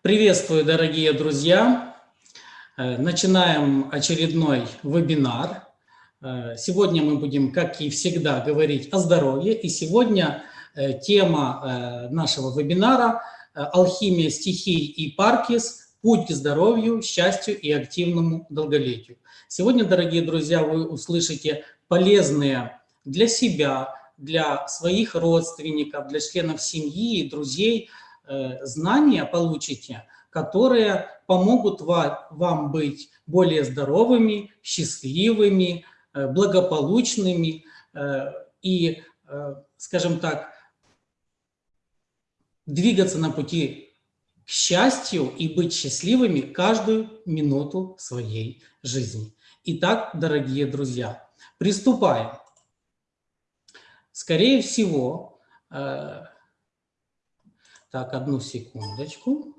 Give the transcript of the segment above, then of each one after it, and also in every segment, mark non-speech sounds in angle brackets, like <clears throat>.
Приветствую, дорогие друзья! Э, начинаем очередной вебинар. Э, сегодня мы будем, как и всегда, говорить о здоровье. И сегодня э, тема нашего вебинара – алхимия стихий и паркис, путь к здоровью, счастью и активному долголетию. Сегодня, дорогие друзья, вы услышите полезные для себя, для своих родственников, для членов семьи и друзей – знания получите, которые помогут вам быть более здоровыми, счастливыми, э, благополучными э, и, скажем так, двигаться на пути к счастью и быть счастливыми каждую минуту своей жизни. Итак, дорогие друзья, приступаем. Скорее всего, так, одну секундочку.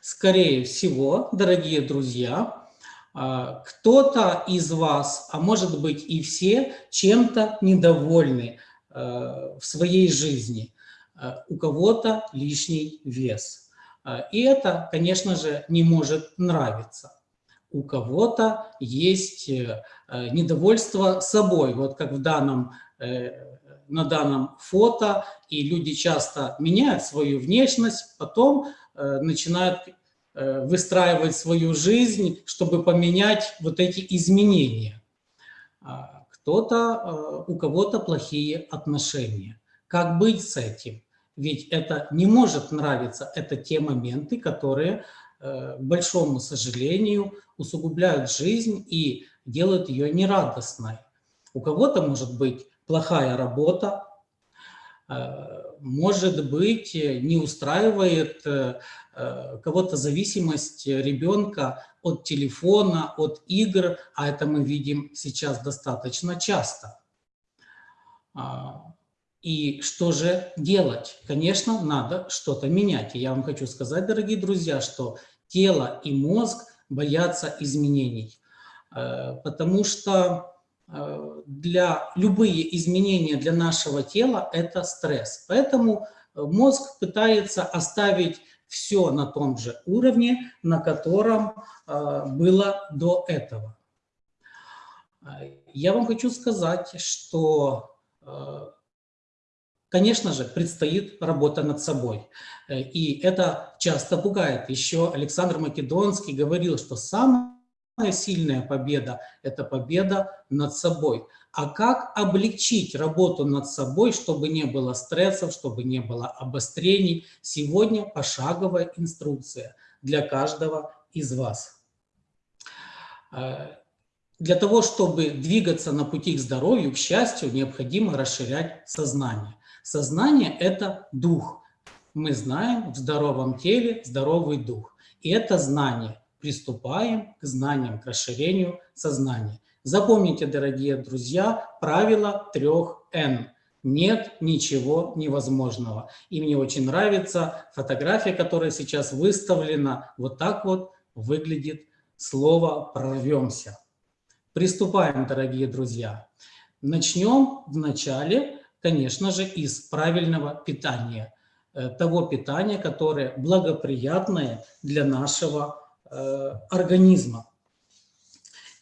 Скорее всего, дорогие друзья, а, кто-то из вас, а может быть и все, чем-то недовольны а, в своей жизни. А, у кого-то лишний вес. И это, конечно же, не может нравиться. У кого-то есть э, недовольство собой, вот как в данном э, на данном фото, и люди часто меняют свою внешность, потом э, начинают э, выстраивать свою жизнь, чтобы поменять вот эти изменения. А кто-то, э, у кого-то плохие отношения. Как быть с этим? Ведь это не может нравиться, это те моменты, которые, к большому сожалению, усугубляют жизнь и делают ее нерадостной. У кого-то может быть плохая работа, э, может быть, не устраивает э, э, кого-то зависимость ребенка от телефона, от игр, а это мы видим сейчас достаточно часто. А, и что же делать? Конечно, надо что-то менять. И я вам хочу сказать, дорогие друзья, что тело и мозг боятся изменений, потому что для любые изменения для нашего тела – это стресс. Поэтому э, мозг пытается оставить все на том же уровне, на котором э, было до этого. Я вам хочу сказать, что, конечно же, предстоит работа над собой. И это часто пугает. Еще Александр Македонский говорил, что самое Самая сильная победа – это победа над собой. А как облегчить работу над собой, чтобы не было стрессов, чтобы не было обострений? Сегодня пошаговая инструкция для каждого из вас. Э, для того, чтобы двигаться на пути к здоровью, к счастью, необходимо расширять сознание. Сознание – это дух. Мы знаем, в здоровом теле здоровый дух. И это знание приступаем к знаниям, к расширению сознания. Запомните, дорогие друзья, правило трех Н. Нет ничего невозможного. И мне очень нравится фотография, которая сейчас выставлена. Вот так вот выглядит слово «прорвемся». Приступаем, дорогие друзья. Начнем вначале, конечно же, из правильного питания. Э, того питания, которое благоприятное для нашего организма.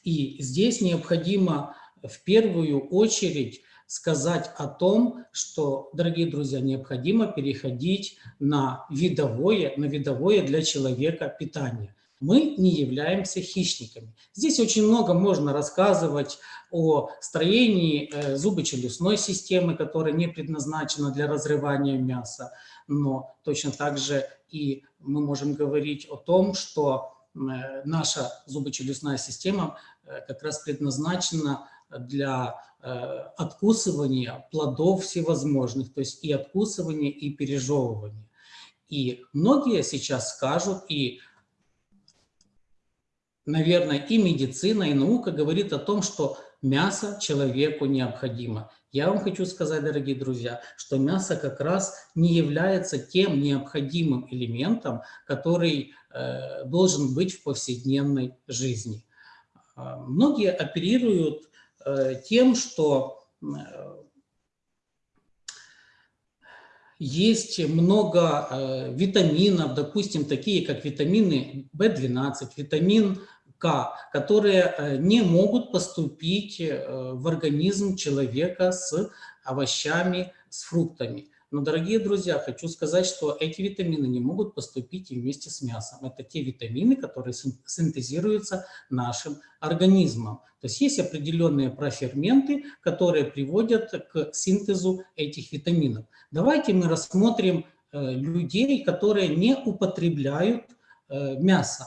И здесь необходимо в первую очередь сказать о том, что, дорогие друзья, необходимо переходить на видовое, на видовое для человека питание. Мы не являемся хищниками. Здесь очень много можно рассказывать о строении э, зубочелюстной системы, которая не предназначена для разрывания мяса, но точно так же и мы можем говорить о том, что Э, наша зубочелюстная система э, как раз предназначена для э, откусывания плодов всевозможных, то есть и откусывания, и пережевывания. И многие сейчас скажут, и, наверное, и медицина, и наука говорит о том, что мясо человеку необходимо. Я вам хочу сказать, дорогие друзья, что мясо как раз не является тем необходимым элементом, который э, должен быть в повседневной жизни. А, многие оперируют э, тем, что э, есть много э, витаминов, допустим, такие как витамины В12, витамин К, которые э, не могут поступить э, в организм человека с овощами, с фруктами. Но, дорогие друзья, хочу сказать, что эти витамины не могут поступить вместе с мясом. Это те витамины, которые синтезируются нашим организмом. То есть есть определенные проферменты, которые приводят к синтезу этих витаминов. Давайте мы рассмотрим э, людей, которые не употребляют мясо.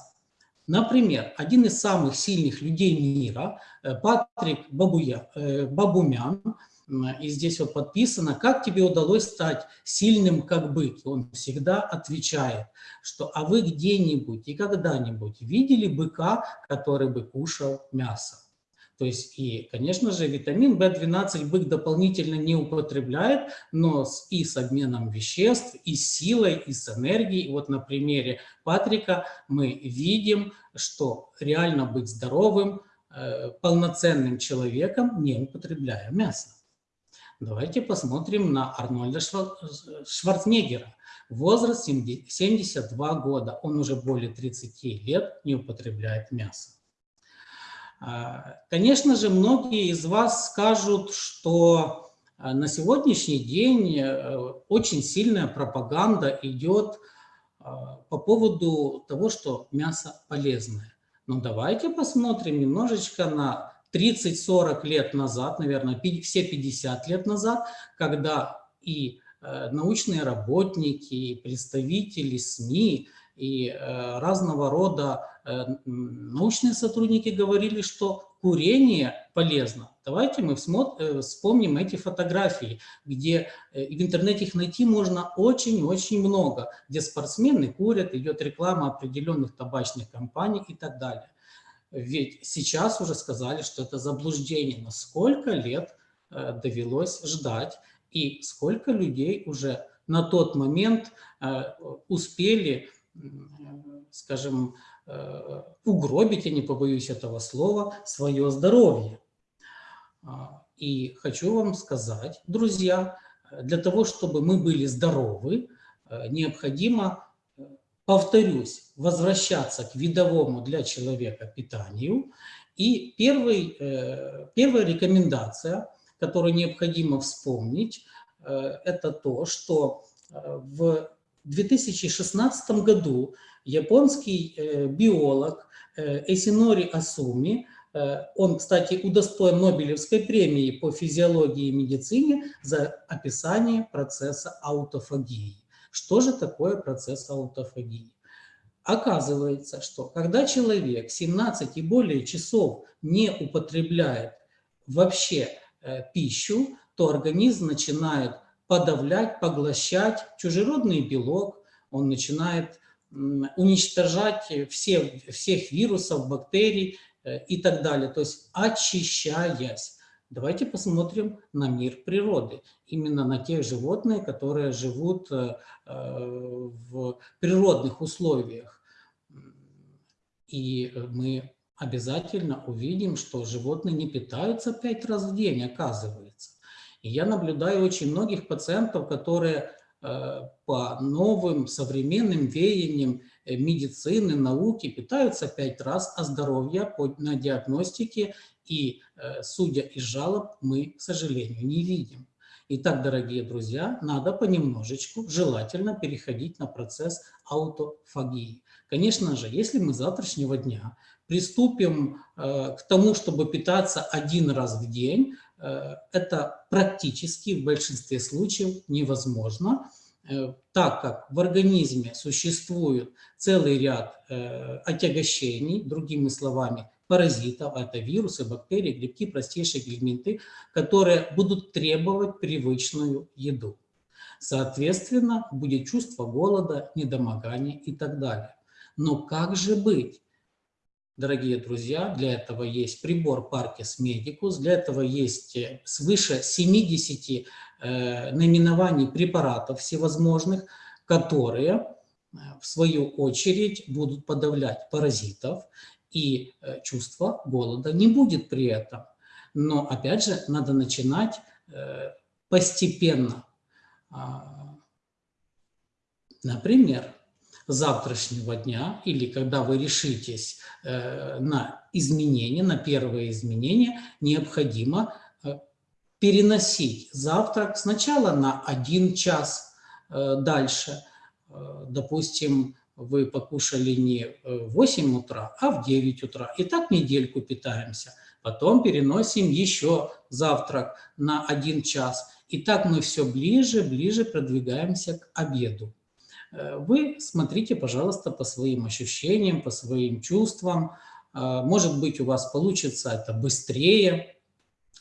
Например, один из самых сильных людей мира, э, Патрик Бабуя, Бабумян, и здесь вот подписано, как тебе удалось стать сильным, как бык. он всегда отвечает, что а вы где-нибудь и когда-нибудь видели быка, который бы кушал мясо? То есть и, конечно же, витамин В12 бык дополнительно не употребляет, но с, и с обменом веществ, и с силой, и с энергией. Вот на примере Патрика мы видим, что реально быть здоровым, э, полноценным человеком, не употребляя мясо. Давайте посмотрим на Арнольда Шварценеггера. Возраст 72 года, он уже более 30 лет не употребляет мясо. А, конечно же, многие из вас скажут, что а, на сегодняшний день э, очень сильная пропаганда идет а, по поводу того, что мясо полезное. Но давайте посмотрим немножечко на 30-40 лет назад, наверное, все 50 лет назад, когда и э, научные работники, и представители СМИ, и э, разного рода э, научные сотрудники говорили, что курение полезно. Давайте мы вспомним эти фотографии, где в интернете их найти можно очень-очень много, где спортсмены курят, идет реклама определенных табачных компаний и так далее. Ведь сейчас уже сказали, что это заблуждение. Но сколько лет э, довелось ждать и сколько людей уже на тот момент э, успели, скажем, э, угробить, я не побоюсь этого слова, свое здоровье. А, и хочу вам сказать, друзья, для того, чтобы мы были здоровы, необходимо повторюсь, возвращаться к видовому для человека питанию. И первый, э, первая рекомендация, которую необходимо вспомнить, э, это то, что э, в 2016 году японский биолог Эсинори Асуми, он, кстати, удостоен Нобелевской премии по физиологии и медицине за описание процесса аутофагии. Что же такое процесс аутофагии? Оказывается, что когда человек 17 и более часов не употребляет вообще э, пищу, то организм начинает подавлять, поглощать чужеродный белок, он начинает уничтожать все, всех вирусов, бактерий э, и так далее, то есть очищаясь. Давайте посмотрим на мир природы, именно на тех животных, которые живут э, в природных условиях. И мы обязательно увидим, что животные не питаются пять раз в день, оказывается. И я наблюдаю очень многих пациентов, которые э, по новым современным веяниям э, медицины, науки питаются пять раз, а здоровья на диагностике и, э, судя из жалоб, мы, к сожалению, не видим. Итак, дорогие друзья, надо понемножечку, желательно переходить на процесс аутофагии. Конечно же, если мы завтрашнего дня приступим к тому, чтобы питаться один раз в день, это практически в большинстве случаев невозможно, э, так как в организме существует целый ряд э, отягощений, другими словами, паразитов, это вирусы, бактерии, грибки, простейшие гельминты, которые будут требовать привычную еду. Соответственно, будет чувство голода, недомогания и так далее. Но как же быть? Дорогие друзья, для этого есть прибор Parkes Medicus, для этого есть э, свыше 70 э, наименований препаратов всевозможных, которые э, в свою очередь будут подавлять паразитов и э, чувства голода не будет при этом. Но опять же надо начинать постепенно. А, Например, завтрашнего дня или когда вы решитесь э, на изменения, на первые изменения, необходимо э, переносить завтрак сначала на один час э, дальше. Допустим, вы покушали не в 8 утра, а в 9 утра. И так недельку питаемся. Потом переносим еще завтрак на один час. И так мы все ближе, ближе продвигаемся к обеду. Э, вы смотрите, пожалуйста, по своим ощущениям, по своим чувствам. Э, может быть, у вас получится это быстрее,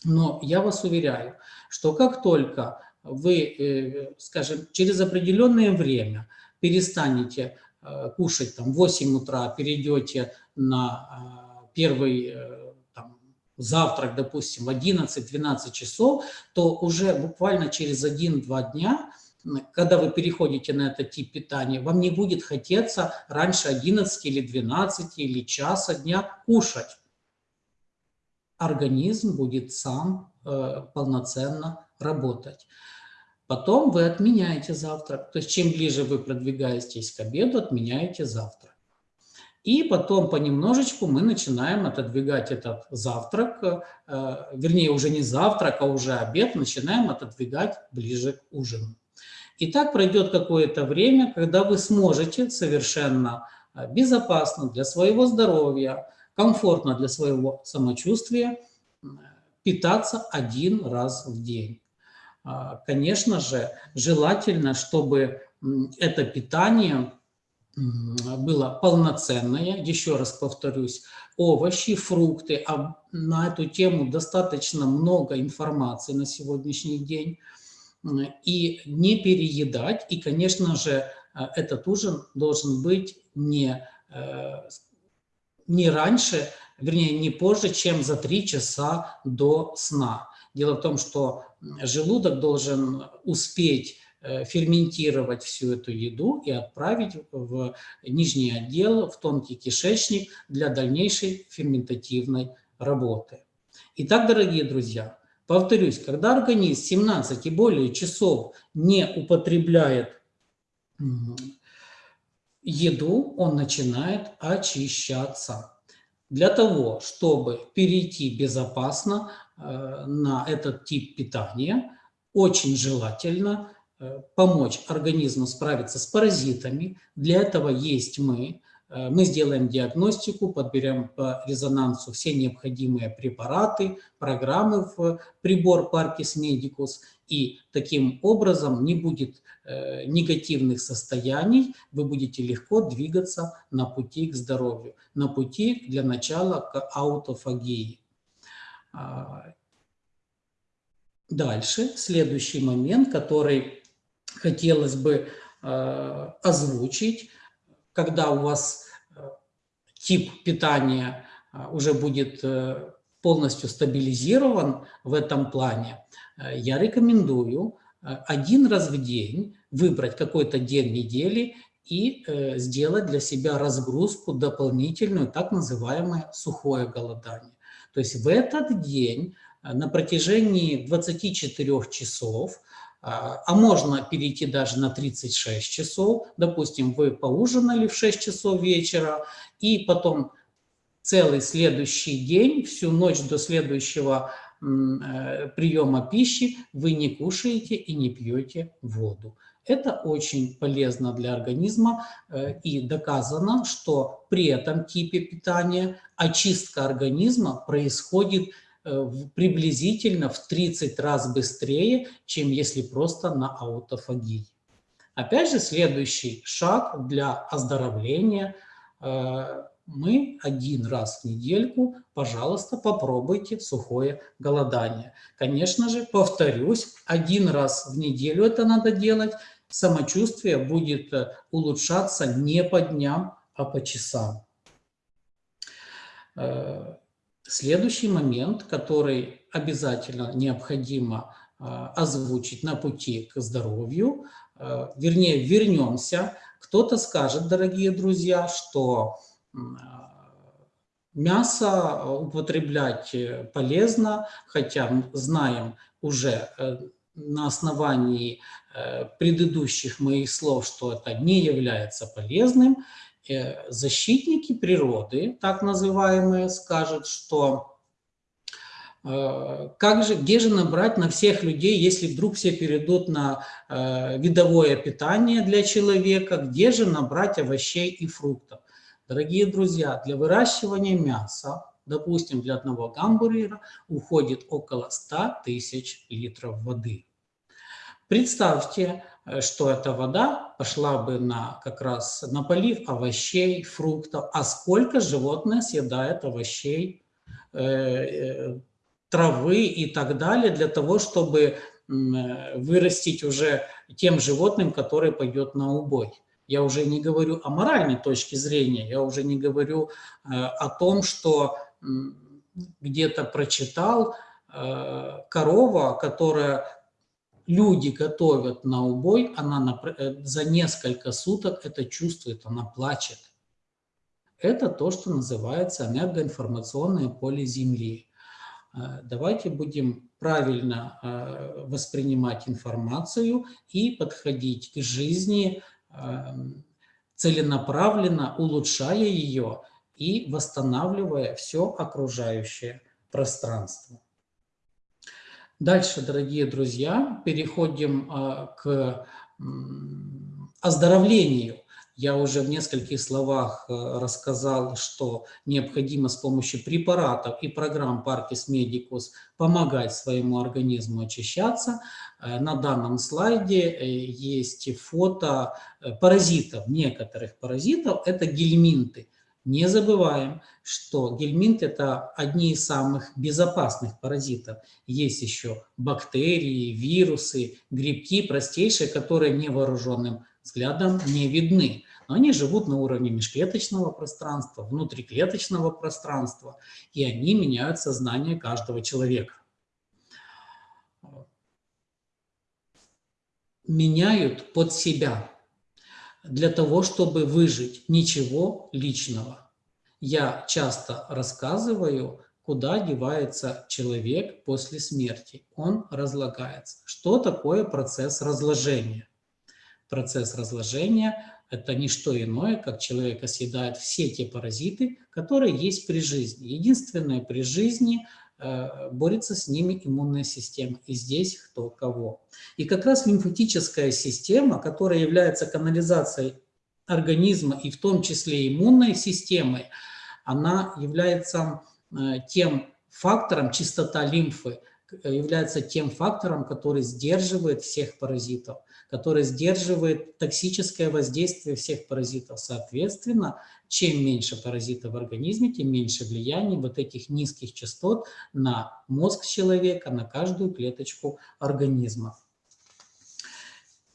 но я вас уверяю, что как только вы, э, скажем, через определенное время перестанете кушать там 8 утра, перейдете на первый там, завтрак, допустим, в 11-12 часов, то уже буквально через 1-2 дня когда вы переходите на этот тип питания, вам не будет хотеться раньше 11 или 12 или часа дня кушать. Организм будет сам э, полноценно работать. Потом вы отменяете завтрак. То есть чем ближе вы продвигаетесь к обеду, отменяете завтрак. И потом понемножечку мы начинаем отодвигать этот завтрак, э, вернее уже не завтрак, а уже обед, начинаем отодвигать ближе к ужину. И так пройдет какое-то время, когда вы сможете совершенно а, безопасно для своего здоровья, комфортно для своего самочувствия питаться один раз в день. А, конечно же, желательно, чтобы это питание было полноценное, еще раз повторюсь, овощи, фрукты, а на эту тему достаточно много информации на сегодняшний день и не переедать. И, конечно же, э, этот ужин должен быть не, э, не раньше, вернее, не позже, чем за три часа до сна. Дело в том, что желудок должен успеть э, ферментировать всю эту еду и отправить в нижний отдел, в тонкий кишечник для дальнейшей ферментативной работы. Итак, дорогие друзья, Повторюсь, когда организм 17 и более часов не употребляет еду, он начинает очищаться. Для того, чтобы перейти безопасно э, на этот тип питания, очень желательно э, помочь организму справиться с паразитами. Для этого есть мы. Э, мы сделаем диагностику, подберем по резонансу все необходимые препараты, программы в прибор Parkis Medicus, и таким образом не будет э, негативных состояний, вы будете легко двигаться на пути к здоровью, на пути для начала к аутофагии. А, дальше, следующий момент, который хотелось бы э, озвучить, когда у вас э, тип питания э, уже будет э, полностью стабилизирован в этом плане, я рекомендую один раз в день выбрать какой-то день недели и сделать для себя разгрузку дополнительную, так называемое сухое голодание. То есть в этот день на протяжении 24 часов а, а можно перейти даже на 36 часов. Допустим, вы поужинали в 6 часов вечера, и потом целый следующий день, всю ночь до следующего э, приема пищи вы не кушаете и не пьете воду. Это очень полезно для организма э, и доказано, что при этом типе питания очистка организма происходит приблизительно в 30 раз быстрее, чем если просто на аутофагии. Опять же, следующий шаг для оздоровления. Э, мы один раз в недельку, пожалуйста, попробуйте сухое голодание. Конечно же, повторюсь, один раз в неделю это надо делать. Самочувствие будет э, улучшаться не по дням, а по часам. Следующий момент, который обязательно необходимо а, озвучить на пути к здоровью, а, вернее, вернемся. Кто-то скажет, дорогие друзья, что а, мясо употреблять полезно, хотя знаем уже э, на основании предыдущих моих слов, что это не является полезным, защитники природы, так называемые, скажут, что как же, где же набрать на всех людей, если вдруг все перейдут на видовое питание для человека, где же набрать овощей и фруктов? Дорогие друзья, для выращивания мяса, допустим, для одного гамбургера уходит около 100 тысяч литров воды. Представьте, э, что эта вода пошла бы на, как раз на полив овощей, фруктов, а сколько животное съедает овощей, э, э, травы и так далее для того, чтобы вырастить уже тем животным, которое пойдет на убой. Я уже не говорю о моральной точке зрения, я уже не говорю э, о том, что где-то прочитал э, корова, которая люди готовят на убой, она э, за несколько суток это чувствует, она плачет. Это то, что называется энергоинформационное поле Земли. Давайте будем правильно воспринимать информацию и подходить к жизни Эм, целенаправленно улучшая ее и восстанавливая все окружающее пространство. Дальше, дорогие друзья, переходим э, к оздоровлению я уже в нескольких словах э, рассказал, что необходимо с помощью препаратов и программ Parkis Medicus помогать своему организму очищаться. Э, на данном слайде э, есть фото паразитов, некоторых паразитов, это гельминты. Не забываем, что гельминт – это одни из самых безопасных паразитов. Есть еще бактерии, вирусы, грибки простейшие, которые невооруженным взглядом не видны но они живут на уровне межклеточного пространства, внутриклеточного пространства, и они меняют сознание каждого человека. Меняют под себя для того, чтобы выжить. Ничего личного. Я часто рассказываю, куда девается человек после смерти. Он разлагается. Что такое процесс разложения? Процесс разложения это не что иное, как человека съедают все те паразиты, которые есть при жизни. Единственное, при жизни борется с ними иммунная система. И здесь кто кого. И как раз лимфатическая система, которая является канализацией организма и в том числе иммунной системой, она является э, тем фактором, чистота лимфы, э, является тем фактором, который сдерживает всех паразитов который сдерживает токсическое воздействие всех паразитов. Соответственно, чем меньше паразитов в организме, тем меньше влияния вот этих низких частот на мозг человека, на каждую клеточку организма.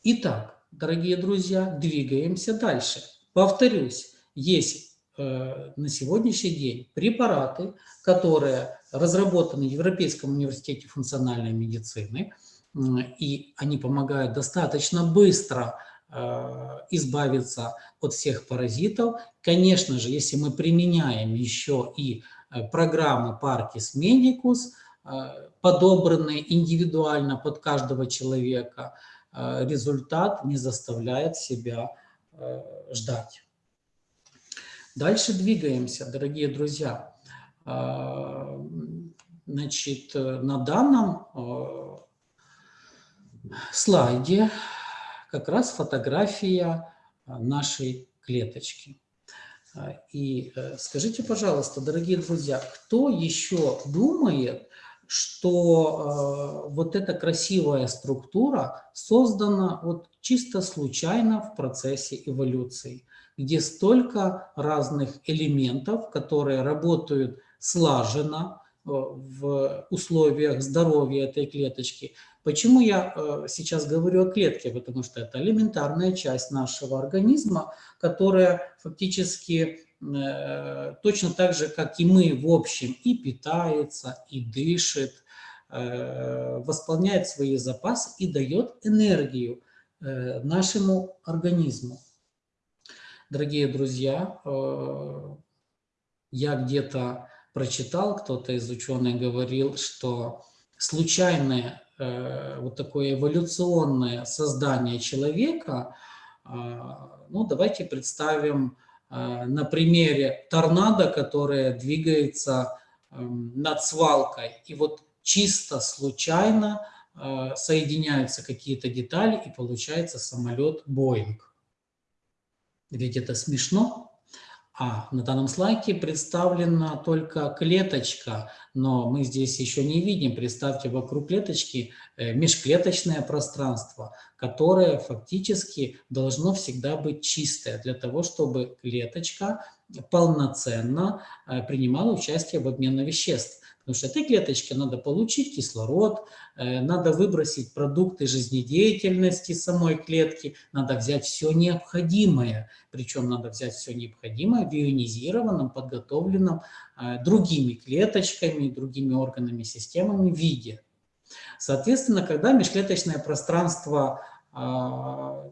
Итак, дорогие друзья, двигаемся дальше. Повторюсь, есть э, на сегодняшний день препараты, которые разработаны в Европейском университете функциональной медицины – и они помогают достаточно быстро э, избавиться от всех паразитов. Конечно же, если мы применяем еще и э, программы Parkis Medicus, э, подобранные индивидуально под каждого человека, результат не заставляет себя ждать. Дальше двигаемся, дорогие друзья. Значит, на данном слайде как раз фотография а, нашей клеточки. А, и э, скажите, пожалуйста, дорогие друзья, кто еще думает, что э, вот эта красивая структура создана вот чисто случайно в процессе эволюции, где столько разных элементов, которые работают слаженно в условиях здоровья этой клеточки, Почему я э, сейчас говорю о клетке? Потому что это элементарная часть нашего организма, которая фактически э, точно так же, как и мы в общем, и питается, и дышит, э, восполняет свои запасы и дает энергию нашему организму. Дорогие друзья, я где-то прочитал, кто-то из ученых говорил, что случайное вот такое эволюционное создание человека, ну, давайте представим на примере торнадо, которое двигается эм, над свалкой. И вот чисто случайно соединяются какие-то детали, и получается самолет Боинг. Ведь это смешно. А на данном слайде представлена только клеточка, но мы здесь еще не видим, представьте, вокруг клеточки э, межклеточное пространство, которое фактически должно всегда быть чистое, для того, чтобы клеточка полноценно э, принимала участие в обмене веществ. Потому что этой клеточке надо получить кислород, э, надо выбросить продукты жизнедеятельности самой клетки, надо взять все необходимое, причем надо взять все необходимое в ионизированном, подготовленном э, другими клеточками, другими органами, системами виде. Соответственно, когда межклеточное пространство а,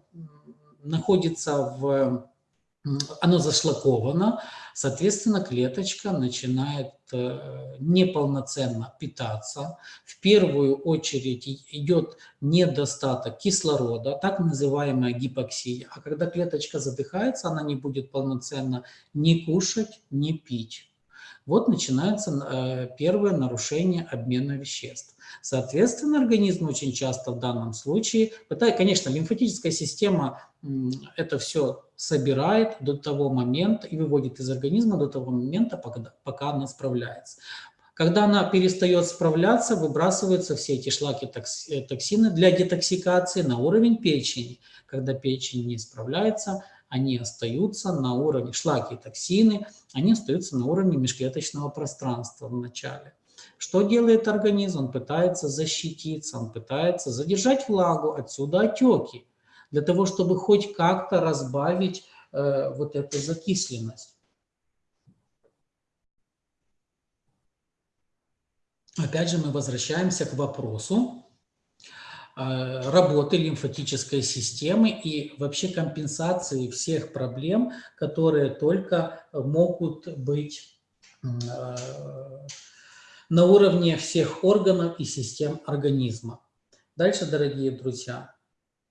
находится в оно зашлаковано, соответственно, клеточка начинает э, неполноценно питаться. В первую очередь идет недостаток кислорода, так называемая гипоксия. А когда клеточка задыхается, она не будет полноценно ни кушать, ни пить. Вот начинается э, первое нарушение обмена веществ. Соответственно, организм очень часто в данном случае, пытает, конечно, лимфатическая система это все собирает до того момента и выводит из организма до того момента, пока, пока она справляется. Когда она перестает справляться, выбрасываются все эти шлаки э, токсины для детоксикации на уровень печени. Когда печень не справляется, они остаются на уровне, шлаки токсины, они остаются на уровне межклеточного пространства в начале. Что делает организм? Он пытается защититься, он пытается задержать влагу, отсюда отеки, для того, чтобы хоть как-то разбавить э, вот эту закисленность. Опять же мы возвращаемся к вопросу э, работы лимфатической системы и вообще компенсации всех проблем, которые только могут быть э, на уровне всех органов и систем организма. Дальше, дорогие друзья,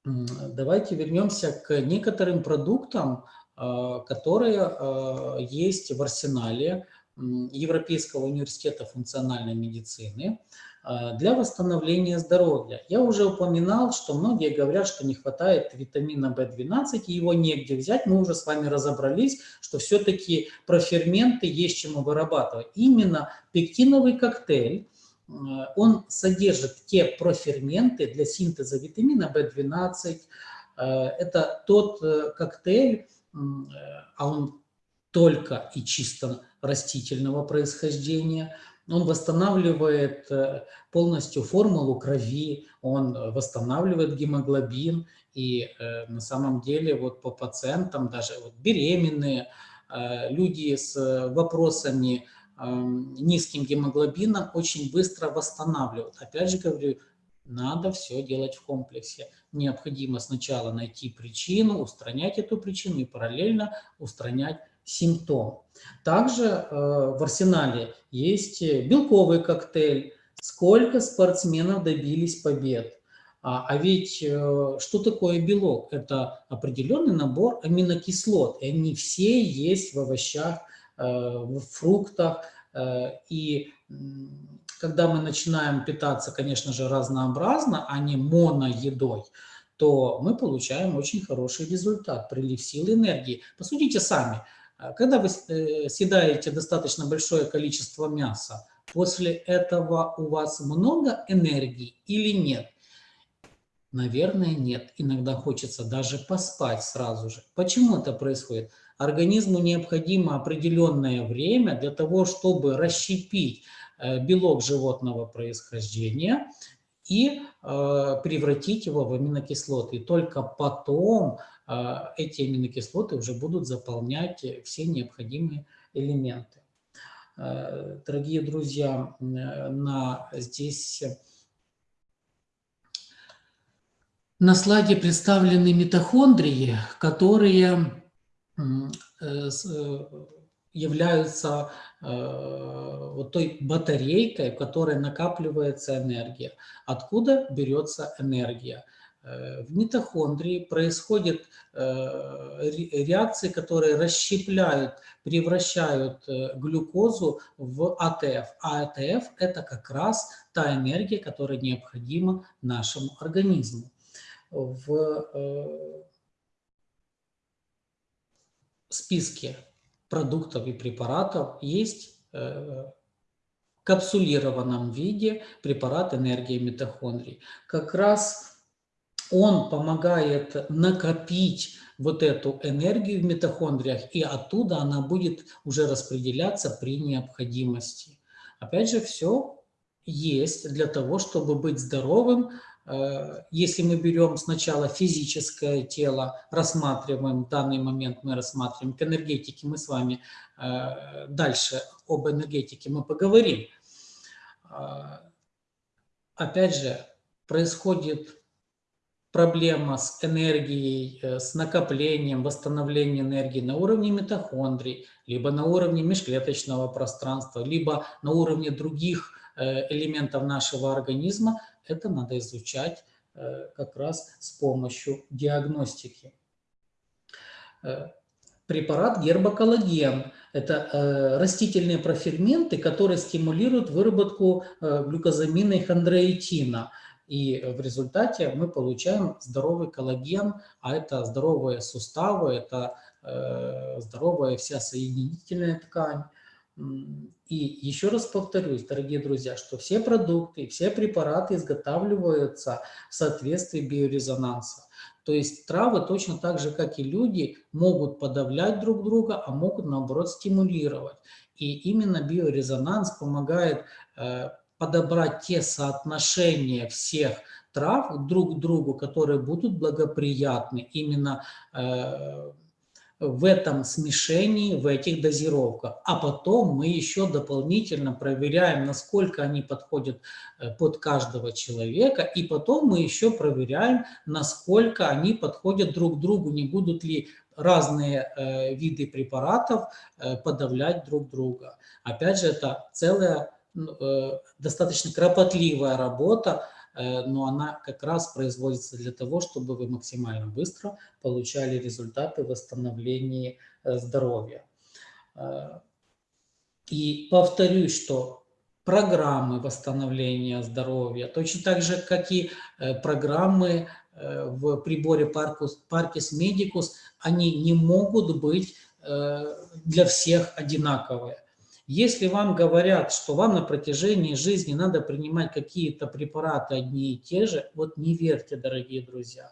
давайте вернемся к некоторым продуктам, а, которые а, есть в арсенале Европейского университета функциональной медицины – для восстановления здоровья. Я уже упоминал, что многие говорят, что не хватает витамина В12, и его негде взять. Мы уже с вами разобрались, что все-таки про ферменты есть чему вырабатывать. Именно пектиновый коктейль, а, он содержит те проферменты для синтеза витамина В12. А, это тот э, коктейль, а он только и чисто растительного происхождения – он восстанавливает э, полностью формулу крови, он восстанавливает гемоглобин. И э, на самом деле вот по пациентам, даже вот беременные, э, люди с вопросами эм, низким гемоглобином очень быстро восстанавливают. Опять же говорю, надо все делать в комплексе. Необходимо сначала найти причину, устранять эту причину и параллельно устранять симптом. Также э, в арсенале есть белковый коктейль. Сколько спортсменов добились побед? А, а ведь э, что такое белок? Это определенный набор аминокислот. И они все есть в овощах, э, в фруктах. И когда мы начинаем питаться, конечно же, разнообразно, а не моноедой, то мы получаем очень хороший результат, прилив сил энергии. Посудите сами, когда вы э, съедаете достаточно большое количество мяса, после этого у вас много энергии или нет? Наверное, нет. Иногда хочется даже поспать сразу же. Почему это происходит? Организму необходимо определенное время для того, чтобы расщепить э, белок животного происхождения и э, превратить его в аминокислоты. И только потом а, эти аминокислоты уже будут заполнять все необходимые элементы. А, дорогие друзья, на, здесь на слайде представлены митохондрии, которые э, э, являются э, вот той батарейкой, в которой накапливается энергия. Откуда берется энергия? Э, в митохондрии происходят э, реакции, которые расщепляют, превращают э, глюкозу в АТФ. А АТФ – это как раз та энергия, которая необходима нашему организму. В списке продуктов и препаратов есть в капсулированном виде препарат энергии митохондрий. Как раз он помогает накопить вот эту энергию в митохондриях, и оттуда она будет уже распределяться при необходимости. Опять же, все есть для того, чтобы быть здоровым. Э, если мы берем сначала физическое тело, рассматриваем, данный момент мы рассматриваем к энергетике, мы с вами э, дальше об энергетике мы поговорим. Э, опять же, происходит проблема с энергией, э, с накоплением, восстановлением энергии на уровне митохондрий, либо на уровне межклеточного пространства, либо на уровне других э, элементов нашего организма, это надо изучать э, как раз с помощью диагностики. Препарат гербоколлаген – это растительные проферменты, которые стимулируют выработку глюкозамина и хондроитина – и в результате мы получаем здоровый коллаген, а это здоровые суставы, это э, здоровая вся соединительная ткань. И еще раз повторюсь, дорогие друзья, что все продукты, все препараты изготавливаются в соответствии биорезонанса. То есть травы точно так же, как и люди, могут подавлять друг друга, а могут наоборот стимулировать. И именно биорезонанс помогает э, подобрать те соотношения всех трав друг к другу, которые будут благоприятны именно э, в этом смешении, в этих дозировках. А потом мы еще дополнительно проверяем, насколько они подходят э, под каждого человека. И потом мы еще проверяем, насколько они подходят друг другу, не будут ли разные э, виды препаратов э, подавлять друг друга. Опять же, это целая достаточно кропотливая работа, э, но она как раз производится для того, чтобы вы максимально быстро получали результаты восстановления э, здоровья. И повторюсь, что программы восстановления здоровья, точно так же, как и программы в приборе Parkis Medicus, они не могут быть для всех одинаковые. Если вам говорят, что вам на протяжении жизни надо принимать какие-то препараты одни и те же, вот не верьте, дорогие друзья.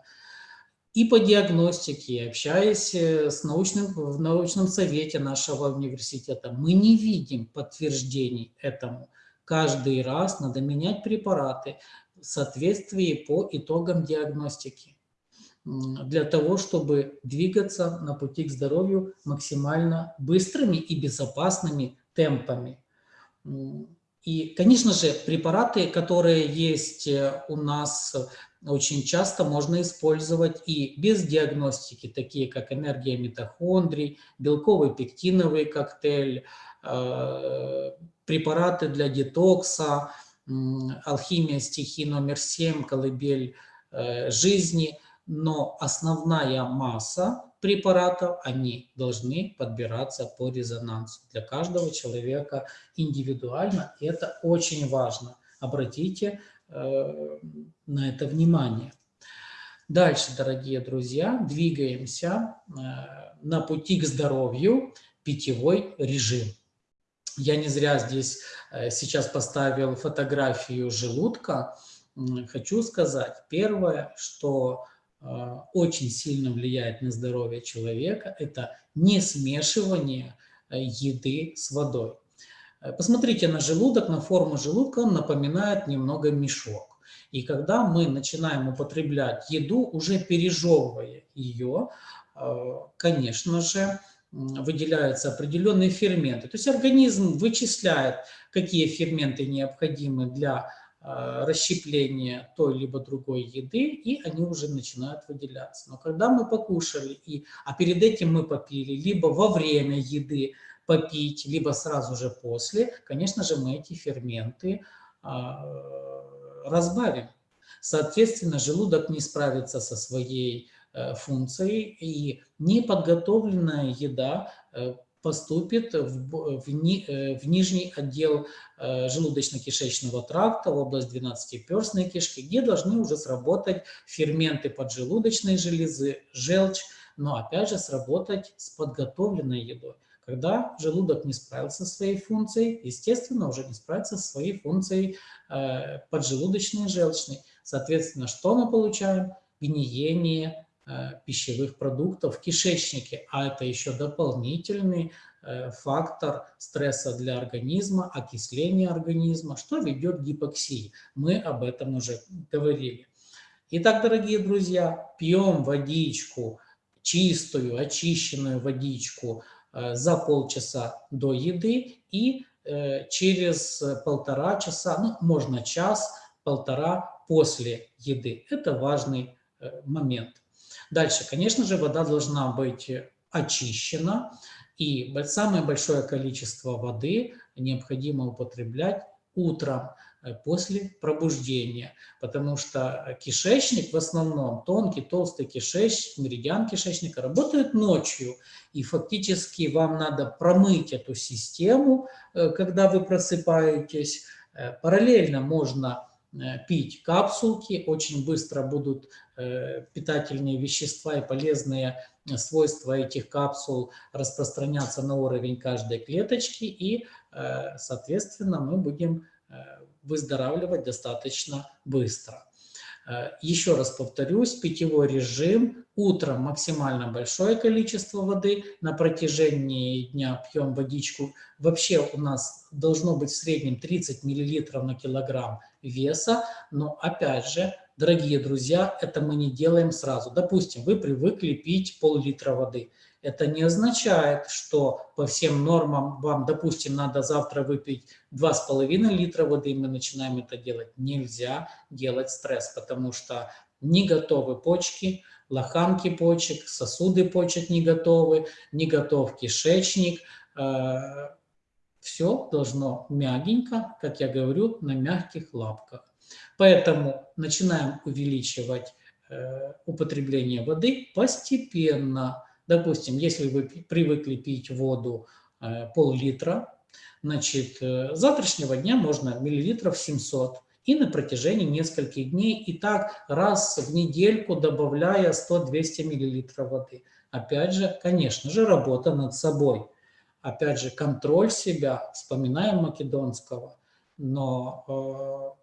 И по диагностике, общаясь э, с научным, в научном совете нашего университета, мы не видим подтверждений этому. Каждый раз надо менять препараты в соответствии по итогам диагностики для того, чтобы двигаться на пути к здоровью максимально быстрыми и безопасными темпами. И, конечно же, препараты, которые есть э, у нас очень часто можно использовать и без диагностики, такие как энергия митохондрий, белковый пектиновый коктейль, э, препараты для детокса, алхимия стихии номер 7, колыбель э, жизни. Но основная масса препаратов, они должны подбираться по резонансу для каждого человека индивидуально. И это очень важно. Обратите э, на это внимание. Дальше, дорогие друзья, двигаемся э, на пути к здоровью, питьевой режим. Я не зря здесь э, сейчас поставил фотографию желудка. Хочу сказать, первое, что очень сильно влияет на здоровье человека, это не смешивание э, еды с водой. Э, посмотрите на желудок, на форму желудка, он напоминает немного мешок. И когда мы начинаем употреблять еду, уже пережевывая ее, э, конечно же, выделяются определенные ферменты. То есть организм вычисляет, какие ферменты необходимы для расщепление той либо другой еды, и они уже начинают выделяться. Но когда мы покушали, и, а перед этим мы попили, либо во время еды попить, либо сразу же после, конечно же, мы эти ферменты а, разбавим. Соответственно, желудок не справится со своей э, функцией, и неподготовленная еда э, поступит в, в, ни, э, в нижний отдел желудочно-кишечного тракта, в область 12-перстной кишки, где должны уже сработать ферменты поджелудочной железы, желчь, но опять же сработать с подготовленной едой. Когда желудок не справился со своей функцией, естественно, уже не справится со своей функцией э, поджелудочной и желчной. Соответственно, что мы получаем? Гниение э, пищевых продуктов в кишечнике, а это еще дополнительный э, фактор стресса для организма, окисления организма, что ведет к гипоксии. Мы об этом уже говорили. Итак, дорогие друзья, пьем водичку, чистую, очищенную водичку, Э, за полчаса до еды и э, через полтора часа, ну, можно час, полтора после еды. Это важный э, момент. Дальше, конечно же, вода должна быть очищена, и самое большое количество воды необходимо употреблять утром. Э, после пробуждения, потому что кишечник в основном, тонкий, толстый кишечник, меридиан кишечника работает ночью, и фактически вам надо промыть эту систему, э, когда вы просыпаетесь. Э, параллельно можно пить капсулки, очень быстро будут питательные вещества и полезные свойства этих капсул распространяться на уровень каждой клеточки, и, соответственно, мы будем выздоравливать достаточно быстро. Еще раз повторюсь, питьевой режим, утром максимально большое количество воды, на протяжении дня пьем водичку. Вообще у нас должно быть в среднем 30 мл на килограмм веса, но опять же, дорогие друзья, это мы не делаем сразу. Допустим, вы привыкли пить пол-литра воды – это не означает, что по всем нормам вам, допустим, надо завтра выпить 2,5 литра воды, и мы начинаем это делать. Нельзя делать стресс, потому что не готовы почки, лоханки почек, сосуды почек не готовы, не готов кишечник. Э, Все должно мягенько, как я говорю, на мягких лапках. Поэтому начинаем увеличивать э, употребление воды постепенно, Допустим, если вы привыкли пить воду э, пол-литра, значит, э, завтрашнего дня можно миллилитров 700 и на протяжении нескольких дней, и так раз в недельку добавляя 100-200 миллилитров воды. Опять же, конечно же, работа над собой. Опять же, контроль себя, вспоминаем Македонского, но э,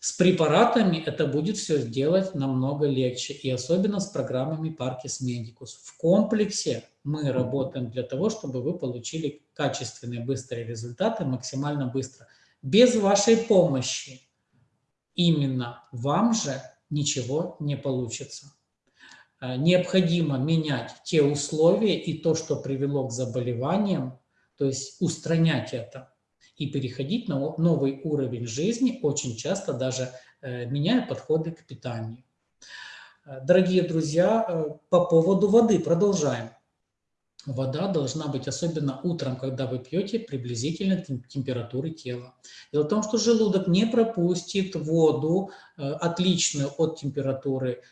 с препаратами это будет все сделать намного легче, и особенно с программами Parkis Medicus. В комплексе мы работаем для того, чтобы вы получили качественные, быстрые результаты максимально быстро. Без вашей помощи именно вам же ничего не получится. Э, необходимо менять те условия и то, что привело к заболеваниям, то есть устранять это и переходить на новый уровень жизни, очень часто даже э, меняя подходы к питанию. Э, дорогие друзья, э, по поводу воды продолжаем. Вода должна быть, особенно утром, когда вы пьете, приблизительно температуры тела. Дело в том, что желудок не пропустит воду, отличную от температуры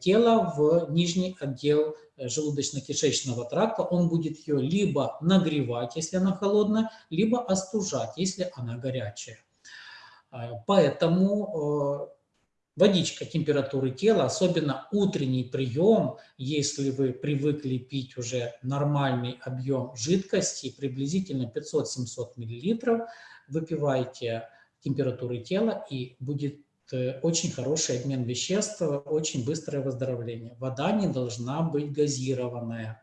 тела, в нижний отдел Э, желудочно-кишечного тракта, он будет ее либо нагревать, если она холодная, либо остужать, если она горячая. Э, поэтому э, водичка температуры тела, особенно утренний прием, если вы привыкли пить уже нормальный объем жидкости, приблизительно 500-700 мл, выпивайте температуры тела и будет Э, очень хороший обмен веществ, очень быстрое выздоровление. Вода не должна быть газированная.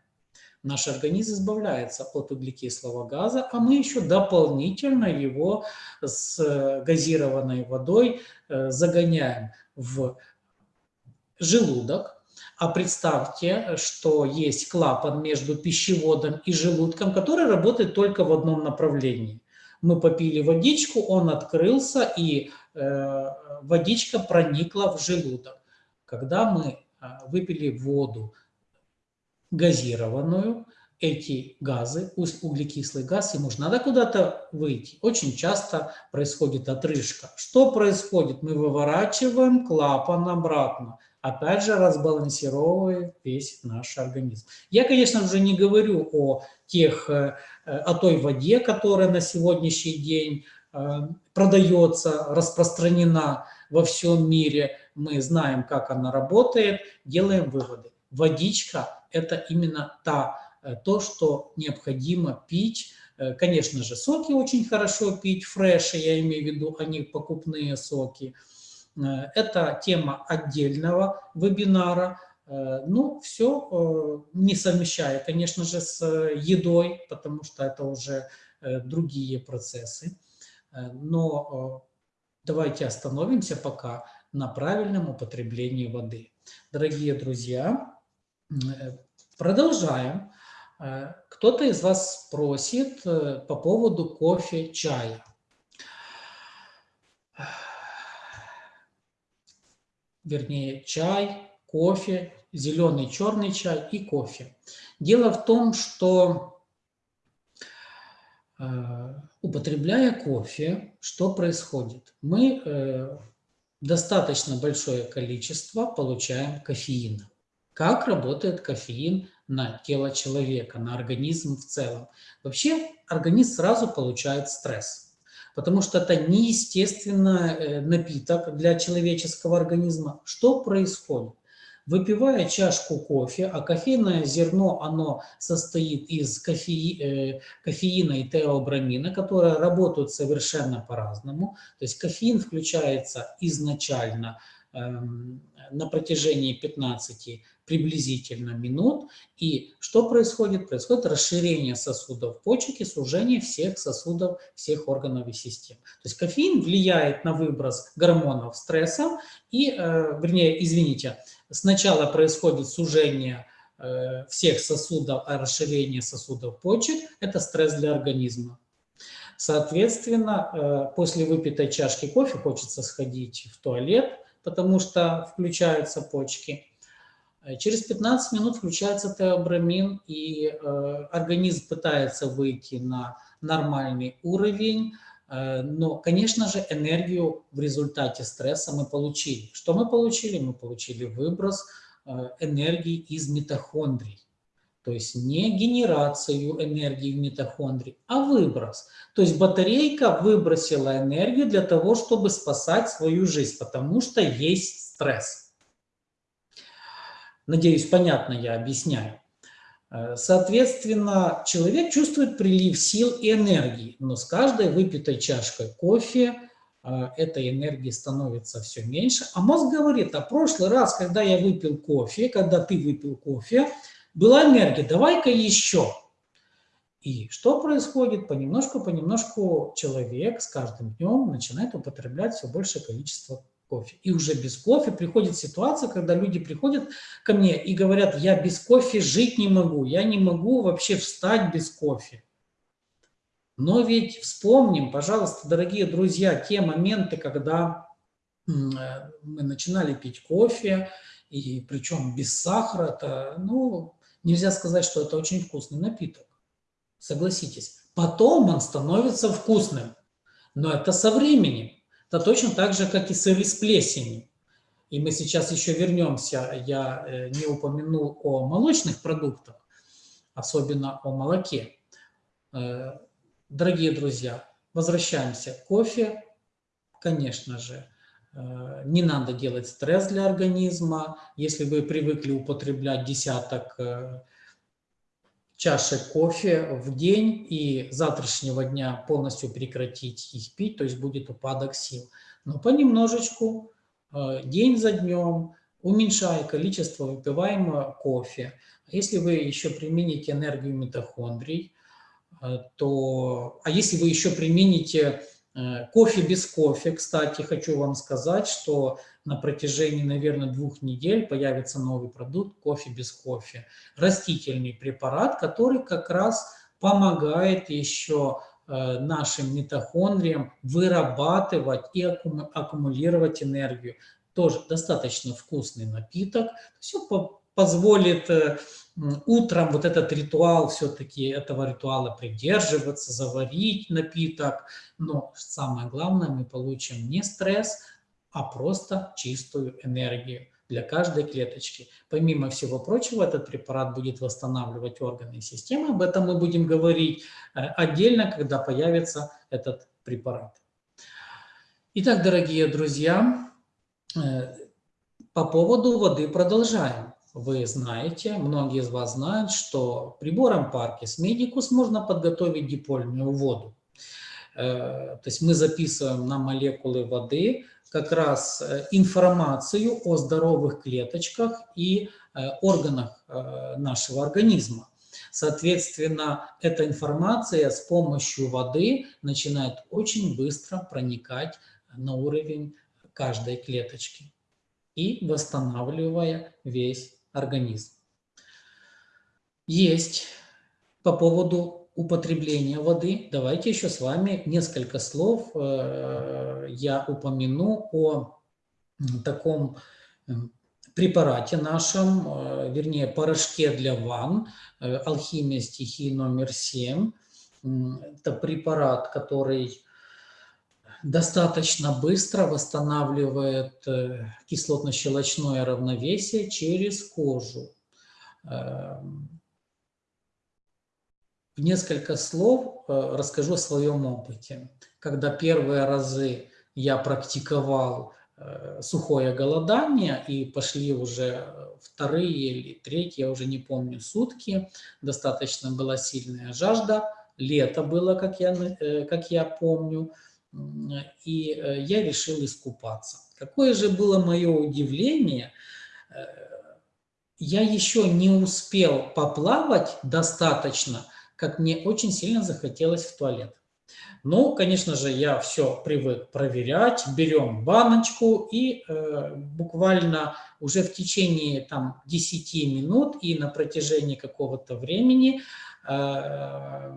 Наш организм избавляется от углекислого газа, а мы еще дополнительно его с э, газированной водой э, загоняем в желудок. А представьте, что есть клапан между пищеводом и желудком, который работает только в одном направлении. Мы попили водичку, он открылся, и водичка проникла в желудок. Когда мы выпили воду газированную, эти газы, углекислый газ, ему же надо куда-то выйти. Очень часто происходит отрыжка. Что происходит? Мы выворачиваем клапан обратно. Опять же, разбалансировывая весь наш организм. Я, конечно, уже не говорю о, тех, э, о той воде, которая на сегодняшний день э, продается, распространена во всем мире. Мы знаем, как она работает, делаем выводы. Водичка – это именно та Э, то, что необходимо пить. Э, конечно же, соки очень хорошо пить, фреши, я имею в виду, они покупные соки. Э, это тема отдельного вебинара. Ну, все не совмещая, конечно же, с едой, потому что это уже другие процессы. Но давайте остановимся пока на правильном употреблении воды. Дорогие друзья, продолжаем Э, кто-то из вас спросит э, по поводу кофе, чая. Вернее, чай, кофе, зеленый, черный чай и кофе. Дело в том, что э, употребляя кофе, что происходит? Мы достаточно большое количество получаем кофеина. Как работает кофеин на тело человека, на организм в целом. Вообще организм сразу получает стресс, потому что это неестественный э, напиток для человеческого организма. Что происходит? Выпивая чашку кофе, а кофейное зерно, оно состоит из кофе, э, кофеина и теобрамина, которые работают совершенно по-разному. То есть кофеин включается изначально эм, на протяжении 15 приблизительно минут. И что происходит? Происходит расширение сосудов почек и сужение всех сосудов, всех органов и систем. То есть кофеин влияет на выброс гормонов стресса и, э, вернее, извините, сначала происходит сужение э, всех сосудов, а расширение сосудов почек – это стресс для организма. Соответственно, э, после выпитой чашки кофе хочется сходить в туалет, потому что включаются почки. Э, через 15 минут включается теобрамин, и э, организм пытается выйти на нормальный уровень, э, но, конечно же, энергию в результате стресса мы получили. Что мы получили? Мы получили выброс энергии из митохондрий. То есть не генерацию энергии в митохондрии, а выброс. То есть батарейка выбросила энергию для того, чтобы спасать свою жизнь, потому что есть стресс. Надеюсь, понятно я объясняю. Э, соответственно, человек чувствует прилив сил и энергии, но с каждой выпитой чашкой кофе э, этой энергии становится все меньше. А мозг говорит, а прошлый раз, когда я выпил кофе, когда ты выпил кофе, была энергия, давай-ка еще. И что происходит? Понемножку-понемножку человек с каждым днем начинает употреблять все большее количество кофе. И уже без кофе приходит ситуация, когда люди приходят ко мне и говорят, я без кофе жить не могу, я не могу вообще встать без кофе. Но ведь вспомним, пожалуйста, дорогие друзья, те моменты, когда э, мы начинали пить кофе, и причем без сахара, это, ну, нельзя сказать, что это очень вкусный напиток. Согласитесь. Потом он становится вкусным, но это со временем. Это точно так же, как и сыры с плесенью. И мы сейчас еще вернемся, я э, не упомянул о молочных продуктах, особенно о молоке. Э, дорогие друзья, возвращаемся кофе. Конечно же, э, не надо делать стресс для организма. Если вы привыкли употреблять десяток чашек кофе в день и завтрашнего дня полностью прекратить их пить, то есть будет упадок сил. Но понемножечку, э, день за днем, уменьшая количество выпиваемого кофе. Если вы еще примените энергию митохондрий, э, то, а если вы еще примените кофе без кофе, кстати, хочу вам сказать, что на протяжении, наверное, двух недель появится новый продукт кофе без кофе. Растительный препарат, который как раз помогает еще нашим митохондриям вырабатывать и аккумулировать энергию. Тоже достаточно вкусный напиток. Все позволит утром вот этот ритуал, все-таки этого ритуала придерживаться, заварить напиток. Но самое главное, мы получим не стресс, а просто чистую энергию для каждой клеточки. Помимо всего прочего, этот препарат будет восстанавливать органы и системы. Об этом мы будем говорить э, отдельно, когда появится этот препарат. Итак, дорогие друзья, э, по поводу воды продолжаем. Вы знаете, многие из вас знают, что прибором Parkes Medicus можно подготовить дипольную воду. Э, то есть мы записываем на молекулы воды как раз э, информацию о здоровых клеточках и э, органах нашего организма. Соответственно, эта информация с помощью воды начинает очень быстро проникать на уровень каждой клеточки и восстанавливая весь организм. Есть по поводу употребления воды. Давайте еще с вами несколько слов э, я упомяну о таком э, препарате нашем, э, вернее, порошке для ванн, алхимия стихии номер 7. Это препарат, который достаточно быстро восстанавливает э, кислотно-щелочное равновесие через кожу. Эм, в несколько слов э, расскажу о своем опыте. Когда первые разы я практиковал э, сухое голодание, и пошли уже вторые или третьи, я уже не помню, сутки, достаточно была сильная жажда, лето было, как я, как я помню, и э, я решил искупаться. Какое же было мое удивление, э, я еще не успел поплавать достаточно, как мне очень сильно захотелось в туалет. Ну, конечно же, я все привык проверять. Берем баночку и э, буквально уже в течение там, 10 минут и на протяжении какого-то времени э,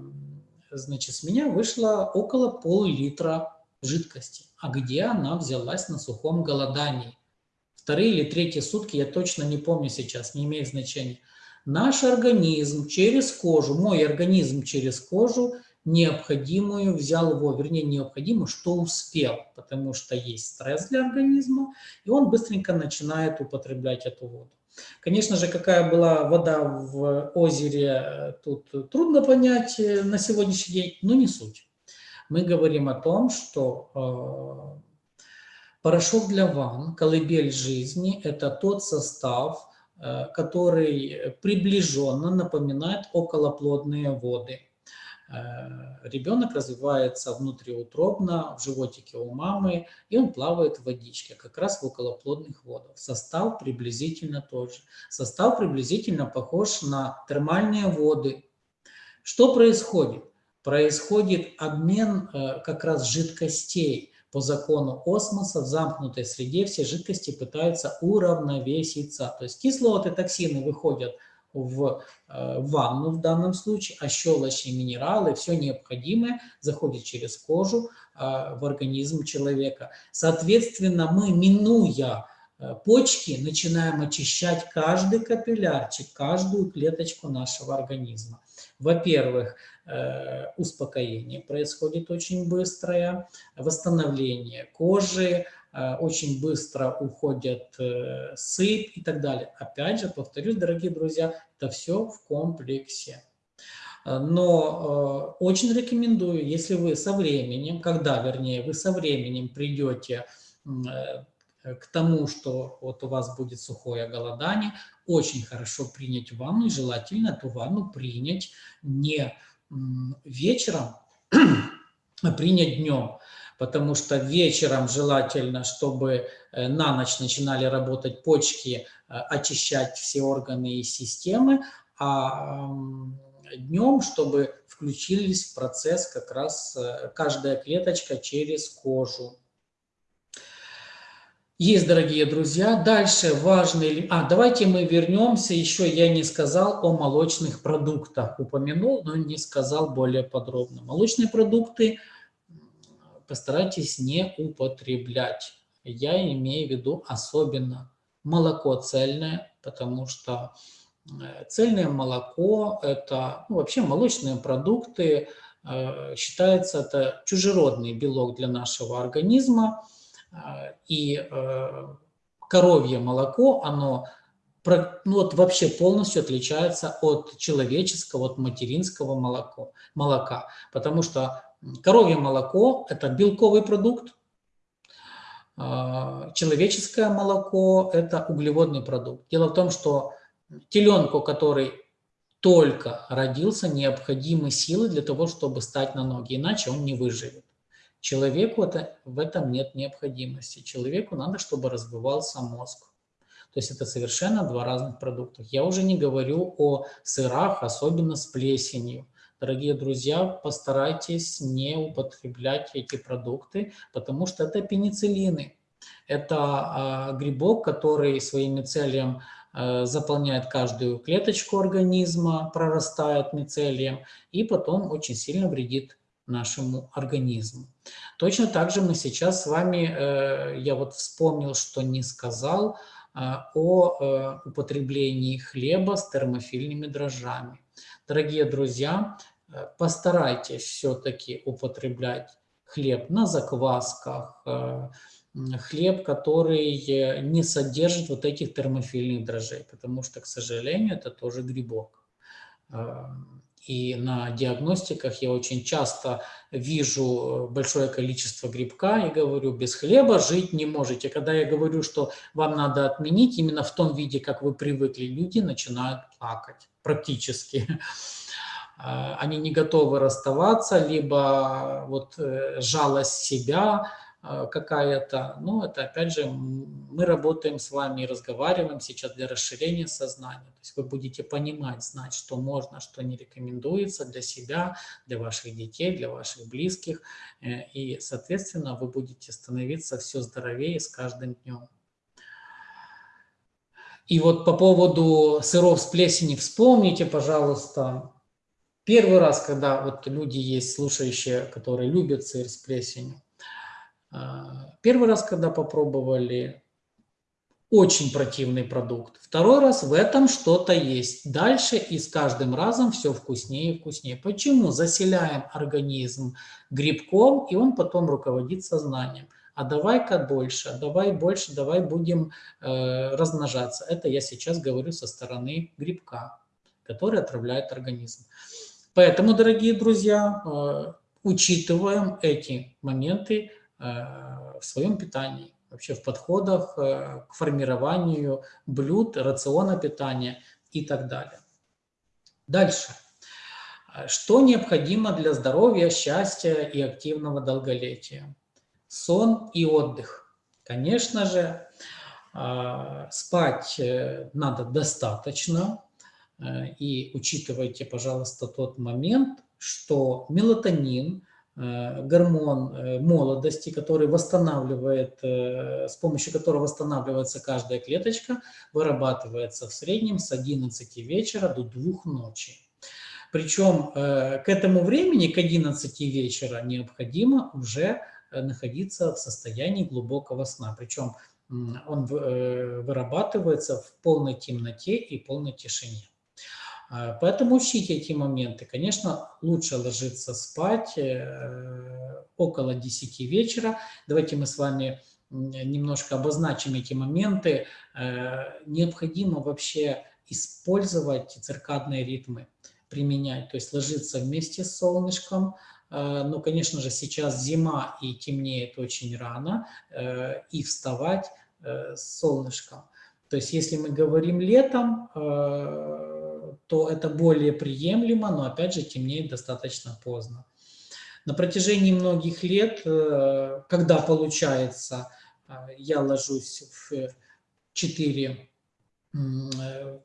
значит, с меня вышло около пол-литра жидкости. А где она взялась на сухом голодании? Вторые или третьи сутки, я точно не помню сейчас, не имеет значения. Наш организм через кожу, мой организм через кожу необходимую взял его, вернее, необходимую, что успел, потому что есть стресс для организма, и он быстренько начинает употреблять эту воду. Конечно же, какая была вода в озере, э, тут трудно понять э, на сегодняшний день, но не суть. Мы говорим о том, что э, порошок для ванн, колыбель жизни – это тот состав, который приближенно напоминает околоплодные воды – ребенок развивается внутриутробно, в животике у мамы, и он плавает в водичке, как раз в околоплодных водах. Состав приблизительно тот же. Состав приблизительно похож на термальные воды. Что происходит? Происходит обмен э, как раз жидкостей. По закону осмоса в замкнутой среде все жидкости пытаются уравновеситься. То есть кислоты, токсины выходят в э, ванну в данном случае, а щелочи, минералы, все необходимое заходит через кожу э, в организм человека. Соответственно, мы, минуя э, почки, начинаем очищать каждый капиллярчик, каждую клеточку нашего организма. Во-первых, успокоение происходит очень быстрое, восстановление кожи, очень быстро уходят э, сыпь и так далее. Опять же, повторюсь, дорогие друзья, это все в комплексе. Э, но очень рекомендую, если вы со временем, когда, вернее, вы со временем придете к тому, что вот у вас будет сухое голодание, очень хорошо принять ванну, и желательно эту ванну принять не вечером, <clears throat> а принять днем потому что вечером желательно, чтобы э, на ночь начинали работать почки, э, очищать все органы и системы, а днем, чтобы включились в процесс как раз э, каждая клеточка через кожу. Есть, дорогие друзья. Дальше важный... А, давайте мы вернемся. Еще я не сказал о молочных продуктах. Упомянул, но не сказал более подробно. Молочные продукты постарайтесь не употреблять. Я имею в виду особенно молоко цельное, потому что э, цельное молоко – это ну, вообще молочные продукты, э, считается это чужеродный белок для нашего организма, а, и э, коровье молоко, оно ну, вот вообще полностью отличается от человеческого, от материнского молоко, молока. Потому что коровье молоко – это белковый продукт, а, человеческое молоко – это углеводный продукт. Дело в том, что теленку, который только родился, необходимы силы для того, чтобы стать на ноги, иначе он не выживет. Человеку это, в этом нет необходимости. Человеку надо, чтобы развивался мозг. То есть это совершенно два разных продукта. Я уже не говорю о сырах, особенно с плесенью. Дорогие друзья, постарайтесь не употреблять эти продукты, потому что это пенициллины. Это э, грибок, который своим мицелием э, заполняет каждую клеточку организма, прорастает мицелием и потом очень сильно вредит нашему организму. Точно так же мы сейчас с вами, э, я вот вспомнил, что не сказал, э, о употреблении хлеба с термофильными дрожжами. Дорогие друзья, постарайтесь все-таки употреблять хлеб на заквасках, хлеб, который не содержит вот этих термофильных дрожжей, потому что, к сожалению, это тоже грибок. И на диагностиках я очень часто вижу э, большое количество грибка и говорю, без хлеба жить не можете. Когда я говорю, что вам надо отменить именно в том виде, как вы привыкли, люди начинают плакать практически. <laughs> А, они не готовы расставаться, либо вот э, жалость себя, какая-то. Ну, это опять же, мы работаем с вами и разговариваем сейчас для расширения сознания. То есть вы будете понимать, знать, что можно, что не рекомендуется для себя, для ваших детей, для ваших близких. Э, и, соответственно, вы будете становиться все здоровее с каждым днем. И вот по поводу сыров с плесени вспомните, пожалуйста, первый раз, когда вот люди есть, слушающие, которые любят сыр с плесенью, а, первый раз, когда попробовали, очень противный продукт. Второй раз в этом что-то есть. Дальше и с каждым разом все вкуснее и вкуснее. Почему? Заселяем организм грибком, и он потом руководит сознанием. А давай-ка больше, давай больше, давай будем э, размножаться. Это я сейчас говорю со стороны грибка, который отравляет организм. Поэтому, дорогие друзья, э, учитываем эти моменты, Э, в своем питании, вообще в подходах э, к формированию блюд, рациона питания и так далее. Дальше. Что необходимо для здоровья, счастья и активного долголетия? Сон и отдых. Конечно же, спать надо достаточно. И учитывайте, пожалуйста, тот момент, что мелатонин – Э, гормон э, молодости, который восстанавливает, э, с помощью которого восстанавливается каждая клеточка, вырабатывается в среднем с 11 вечера до 2 ночи. Причем к этому времени, к 11 вечера, необходимо уже находиться в состоянии глубокого сна. Причем он вырабатывается в полной темноте и полной тишине. А, поэтому учите эти моменты. Конечно, лучше ложиться спать э, около 10 вечера. Давайте мы с вами немножко обозначим эти моменты. Э, необходимо вообще использовать циркадные ритмы, применять, то есть ложиться вместе с солнышком. Э, но, конечно же, сейчас зима и темнеет очень рано, и вставать с солнышком. То есть если мы говорим летом, то это более приемлемо, но опять же темнеет достаточно поздно. На протяжении многих лет, э, когда получается, э, я ложусь в 4, э,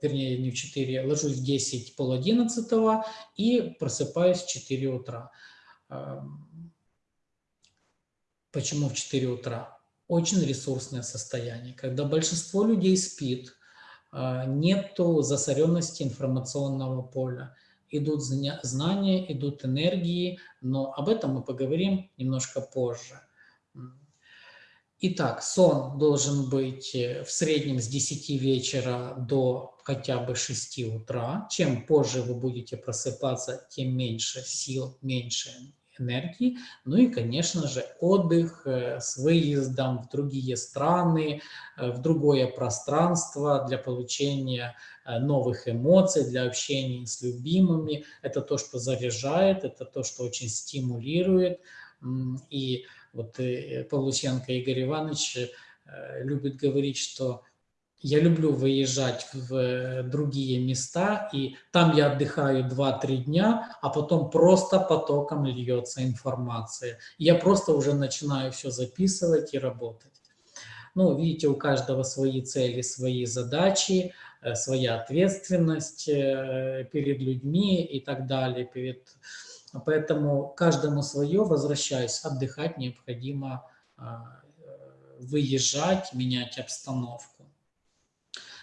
вернее не в 4, ложусь в 10, пол 11 и просыпаюсь в 4 утра. Почему в 4 утра? очень ресурсное состояние, когда большинство людей спит, нету засоренности информационного поля, идут знания, идут энергии, но об этом мы поговорим немножко позже. Итак, сон должен быть э, в среднем с 10 вечера до хотя бы 6 утра. Чем позже вы будете просыпаться, тем меньше сил, меньше энергии. Ну и, конечно же, отдых э, с выездом в другие страны, э, в другое пространство для получения новых эмоций, для общения с любимыми. Это то, что заряжает, это то, что очень стимулирует. И вот э, Павлусенко Игорь Иванович э, любит говорить, что я люблю выезжать в э, другие места, и там я отдыхаю 2-3 дня, а потом просто потоком льется информация. Я просто уже начинаю все записывать и работать. Ну, видите, у каждого свои цели, свои задачи, своя ответственность перед людьми и так далее, перед Поэтому каждому свое, возвращаясь, отдыхать необходимо а, выезжать, менять обстановку.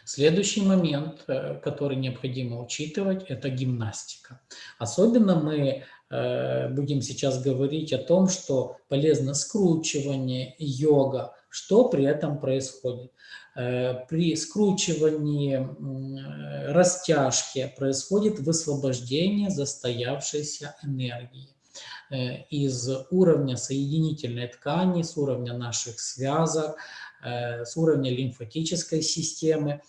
Следующий момент, э, который необходимо учитывать, это гимнастика. Особенно мы э, будем сейчас говорить о том, что полезно скручивание, йога, что при этом происходит. Э, при скручивании растяжки происходит высвобождение застоявшейся энергии из уровня соединительной ткани, с уровня наших связок, с уровня лимфатической системы.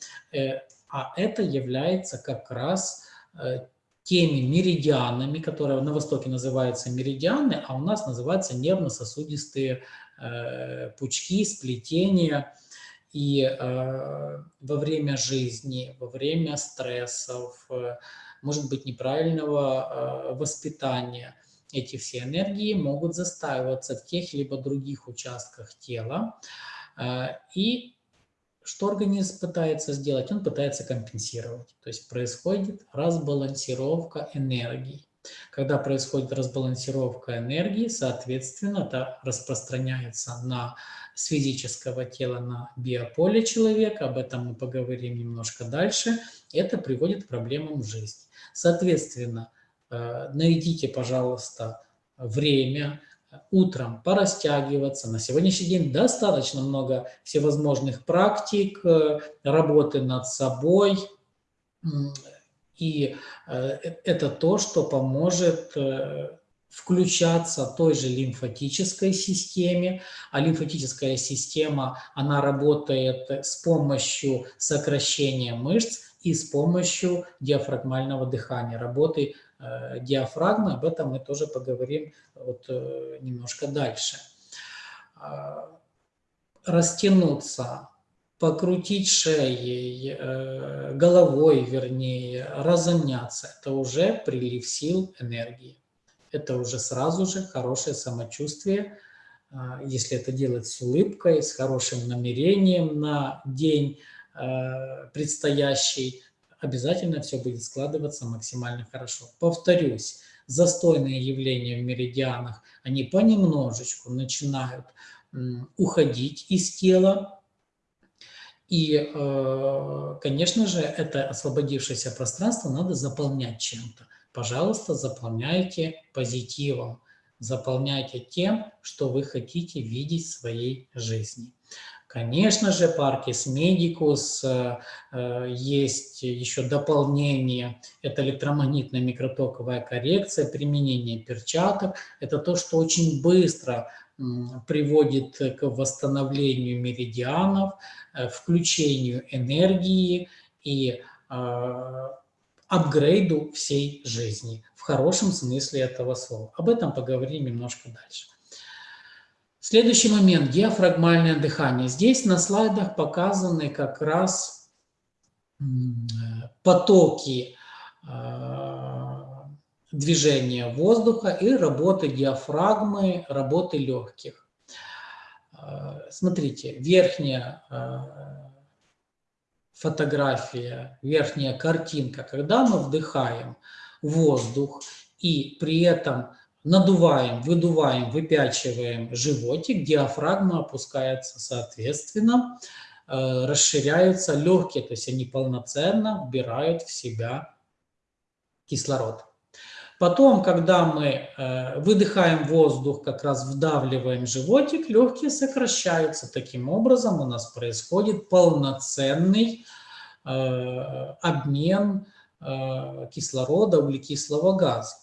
А это является как раз теми меридианами, которые на Востоке называются меридианы, а у нас называются нервно-сосудистые пучки, сплетения, и э, во время жизни, во время стрессов, э, может быть, неправильного э, воспитания, эти все энергии могут застаиваться в тех либо других участках тела. Э, и что организм пытается сделать? Он пытается компенсировать. То есть происходит разбалансировка энергии. Когда происходит разбалансировка энергии, соответственно, это распространяется на с физического тела на биополе человека, об этом мы поговорим немножко дальше, это приводит к проблемам в жизни. Соответственно, э, найдите, пожалуйста, время утром порастягиваться. На сегодняшний день достаточно много всевозможных практик, э, работы над собой, и э, это то, что поможет включаться той же лимфатической системе, а лимфатическая система, она работает с помощью сокращения мышц и с помощью диафрагмального дыхания, работы э, диафрагмы, об этом мы тоже поговорим вот, э, немножко дальше. Э, растянуться, покрутить шеей, э, головой, вернее, разомняться – это уже прилив сил, энергии это уже сразу же хорошее самочувствие, а, если это делать с улыбкой, с хорошим намерением на день а, предстоящий, обязательно все будет складываться максимально хорошо. Повторюсь, застойные явления в меридианах, они понемножечку начинают уходить из тела, и, а, конечно же, это освободившееся пространство надо заполнять чем-то пожалуйста, заполняйте позитивом, заполняйте тем, что вы хотите видеть в своей жизни. Конечно же, Parkis Medicus, э, э, есть еще дополнение, это электромагнитная микротоковая коррекция, применение перчаток. Это то, что очень быстро приводит к восстановлению меридианов, э, включению энергии и апгрейду всей жизни, в хорошем смысле этого слова. Об этом поговорим немножко дальше. Следующий момент – диафрагмальное дыхание. Здесь на слайдах показаны как раз потоки а, движения воздуха и работы диафрагмы, работы легких. А, смотрите, верхняя а, фотография, верхняя картинка, когда мы вдыхаем воздух и при этом надуваем, выдуваем, выпячиваем животик, диафрагма опускается соответственно, э, расширяются легкие, то есть они полноценно вбирают в себя кислород. Потом, когда мы э, выдыхаем воздух, как раз вдавливаем животик, легкие сокращаются. Таким образом у нас происходит полноценный э, обмен кислорода, углекислого газа.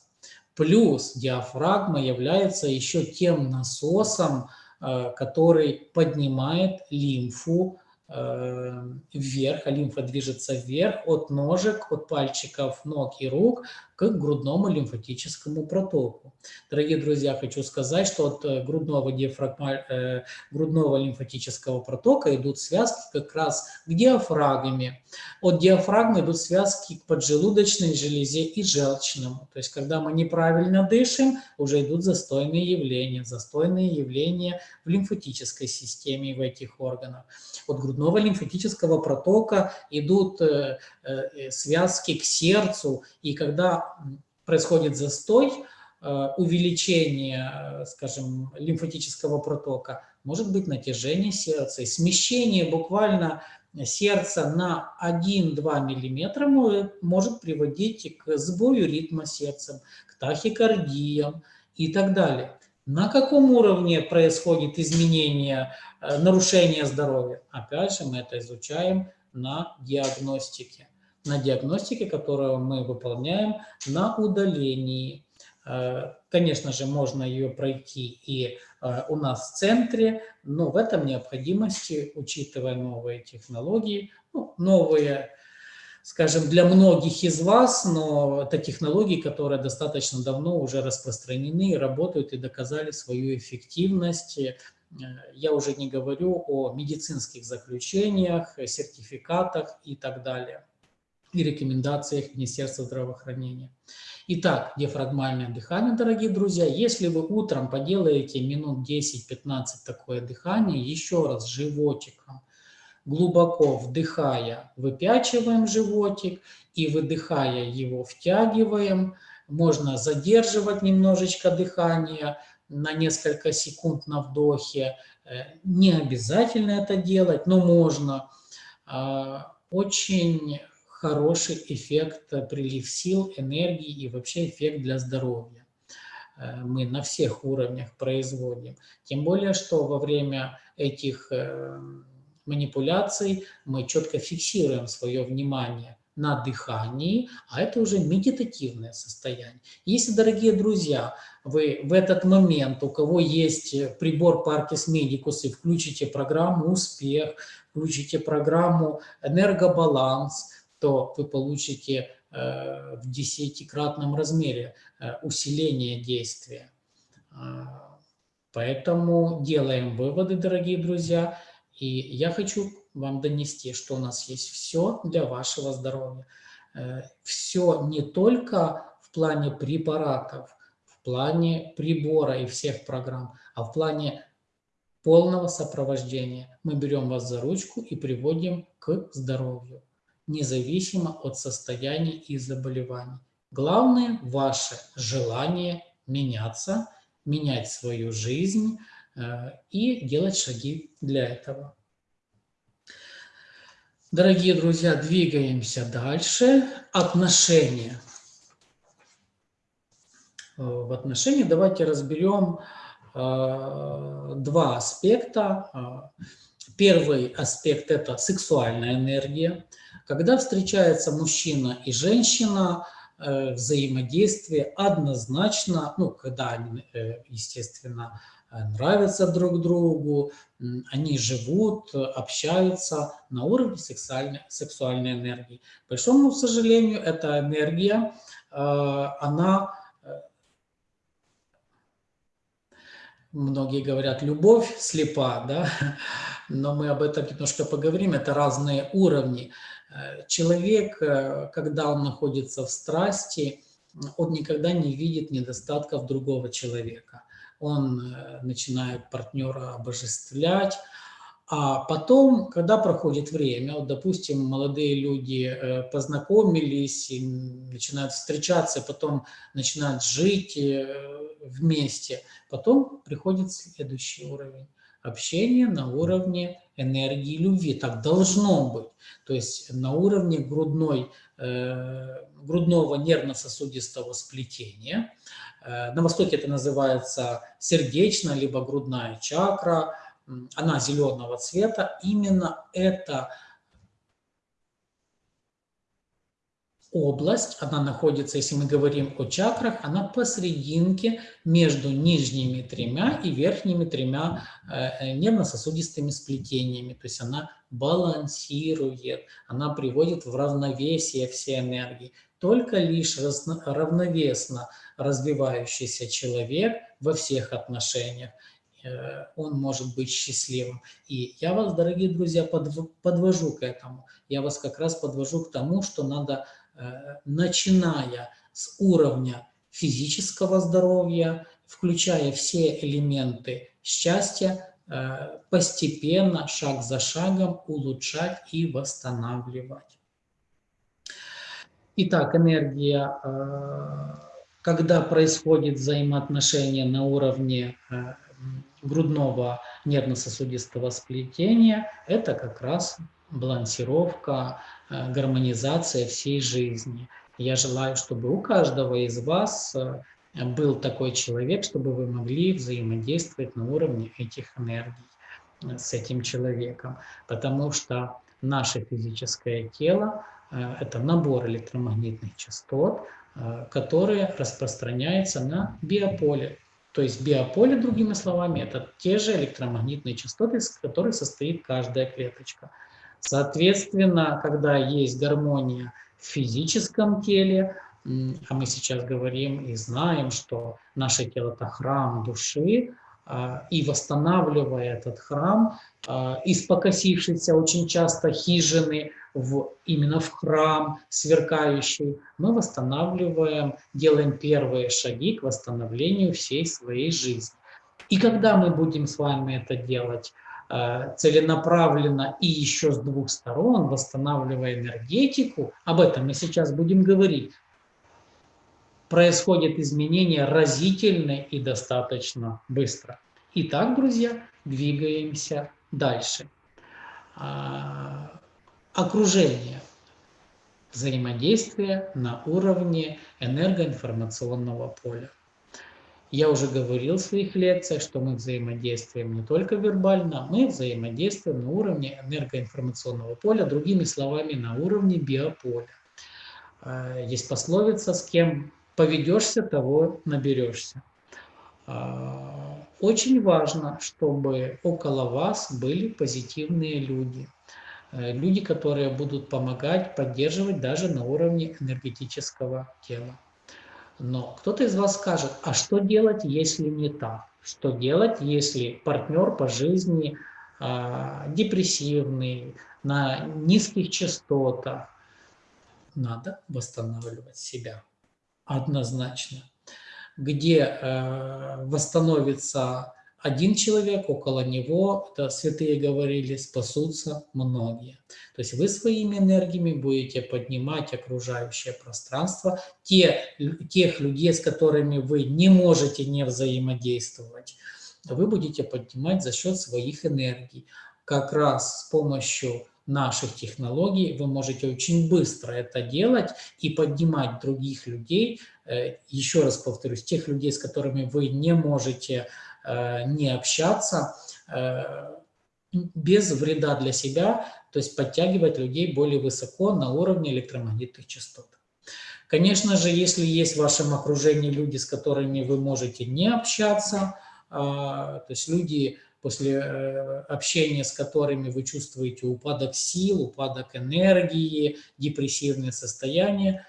Плюс диафрагма является еще тем насосом, который поднимает лимфу Э, вверх, а лимфа движется вверх от ножек, от пальчиков ног и рук к грудному лимфатическому протоку. Дорогие друзья, хочу сказать, что от э, грудного, диафрагма, э, грудного лимфатического протока идут связки как раз к диафрагме. От диафрагмы идут связки к поджелудочной железе и желчному. То есть, когда мы неправильно дышим, уже идут застойные явления, застойные явления в лимфатической системе и в этих органах. От грудного лимфатического протока идут э, э, связки к сердцу, и когда происходит застой, э, увеличение, скажем, лимфатического протока, может быть натяжение сердца, и смещение буквально сердца на 1-2 мм может приводить к сбою ритма сердца, к тахикардиям и так далее. На каком уровне происходит изменение, э, нарушение здоровья? Опять же, мы это изучаем на диагностике. На диагностике, которую мы выполняем на удалении. Э, конечно же, можно ее пройти и э, у нас в центре, но в этом необходимости, учитывая новые технологии, ну, новые скажем, для многих из вас, но это технологии, которые достаточно давно уже распространены, работают и доказали свою эффективность. Э, я уже не говорю о медицинских заключениях, сертификатах и так далее, и рекомендациях Министерства здравоохранения. Итак, диафрагмальное дыхание, дорогие друзья. Если вы утром поделаете минут 10-15 такое дыхание, еще раз животиком – глубоко вдыхая, выпячиваем животик и выдыхая его втягиваем. Можно задерживать немножечко дыхание на несколько секунд на вдохе. Э, не обязательно это делать, но можно. А, очень хороший эффект, прилив сил, энергии и вообще эффект для здоровья э, мы на всех уровнях производим. Тем более, что во время этих э, манипуляций мы четко фиксируем свое внимание на дыхании, а это уже медитативное состояние. Если, дорогие друзья, вы в этот момент, у кого есть прибор Parkis Medicus, и включите программу «Успех», включите программу «Энергобаланс», то вы получите э, в десятикратном размере э, усиление действия. А, поэтому делаем выводы, дорогие друзья, и я хочу вам донести, что у нас есть все для вашего здоровья. Э, все не только в плане препаратов, в плане прибора и всех программ, а в плане полного сопровождения. Мы берем вас за ручку и приводим к здоровью, независимо от состояния и заболеваний. Главное – ваше желание меняться, менять свою жизнь – Э, и делать шаги для этого. Дорогие друзья, двигаемся дальше. Отношения. Э, в отношении давайте разберем э, два аспекта. Первый аспект – это сексуальная энергия. Когда встречается мужчина и женщина, взаимодействие однозначно, ну, когда они, естественно, Э, нравятся друг другу, они живут, общаются на уровне сексуальной, сексуальной энергии. К большому сожалению, эта энергия, э, она, э, многие говорят, любовь слепа, да? <laughs> но мы об этом немножко поговорим, это разные уровни. Человек, когда он находится в страсти, он никогда не видит недостатков другого человека он э, начинает партнера обожествлять, а потом, когда проходит время, вот, допустим, молодые люди э, познакомились, и начинают встречаться, потом начинают жить, э, вместе. Потом приходит следующий уровень. Общение на уровне энергии любви. Так должно быть. То есть на уровне грудной, э, грудного нервно-сосудистого сплетения. Э, на Востоке это называется сердечная либо грудная чакра. Она зеленого цвета. Именно это область, она находится, если мы говорим о чакрах, она посерединке между нижними тремя и верхними тремя э, нервно-сосудистыми сплетениями. То есть она балансирует, она приводит в равновесие все энергии. Только лишь равновесно развивающийся человек во всех отношениях, э, он может быть счастливым. И я вас, дорогие друзья, подвожу к этому. Я вас как раз подвожу к тому, что надо Э, начиная с уровня физического здоровья, включая все элементы счастья, э, постепенно, шаг за шагом улучшать и восстанавливать. Итак, энергия, э, когда происходит взаимоотношение на уровне грудного нервно-сосудистого сплетения, это как раз балансировка, Э, гармонизация всей жизни. Я желаю, чтобы у каждого из вас э, был такой человек, чтобы вы могли взаимодействовать на уровне этих энергий э, с этим человеком. Потому что наше физическое тело – это набор электромагнитных частот, которые распространяются на биополе. То есть биополе, другими словами, это те же электромагнитные частоты, из которых состоит каждая клеточка – Соответственно, когда есть гармония в физическом теле, а мы сейчас говорим и знаем, что наше тело – это храм души, а, и восстанавливая этот храм, а, из покосившейся очень часто хижины в, именно в храм сверкающий, мы восстанавливаем, делаем первые шаги к восстановлению всей своей жизни. И когда мы будем с вами это делать целенаправленно и еще с двух сторон, восстанавливая энергетику, об этом мы сейчас будем говорить, происходят изменения разительно и достаточно быстро. Итак, друзья, двигаемся дальше. А, окружение. Взаимодействие на уровне энергоинформационного поля. Я уже говорил в своих лекциях, что мы взаимодействуем не только вербально, мы взаимодействуем на уровне энергоинформационного поля, другими словами, на уровне биополя. А, есть пословица «с кем поведешься, того наберешься». А, очень важно, чтобы около вас были позитивные люди. Э, люди, которые будут помогать, поддерживать даже на уровне энергетического тела. Но кто-то из вас скажет, а что делать, если не так? Что делать, если партнер по жизни э, депрессивный, на низких частотах? Надо восстанавливать себя однозначно. Где э, восстановится один человек, около него, это святые говорили, спасутся многие. То есть вы своими энергиями будете поднимать окружающее пространство, те, тех людей, с которыми вы не можете не взаимодействовать, вы будете поднимать за счет своих энергий. Как раз с помощью наших технологий вы можете очень быстро это делать и поднимать других людей, э, еще раз повторюсь, тех людей, с которыми вы не можете не общаться э, без вреда для себя, то есть подтягивать людей более высоко на уровне электромагнитных частот. Конечно же, если есть в вашем окружении люди, с которыми вы можете не общаться, э, то есть люди, после общения с которыми вы чувствуете упадок сил, упадок энергии, депрессивное состояние,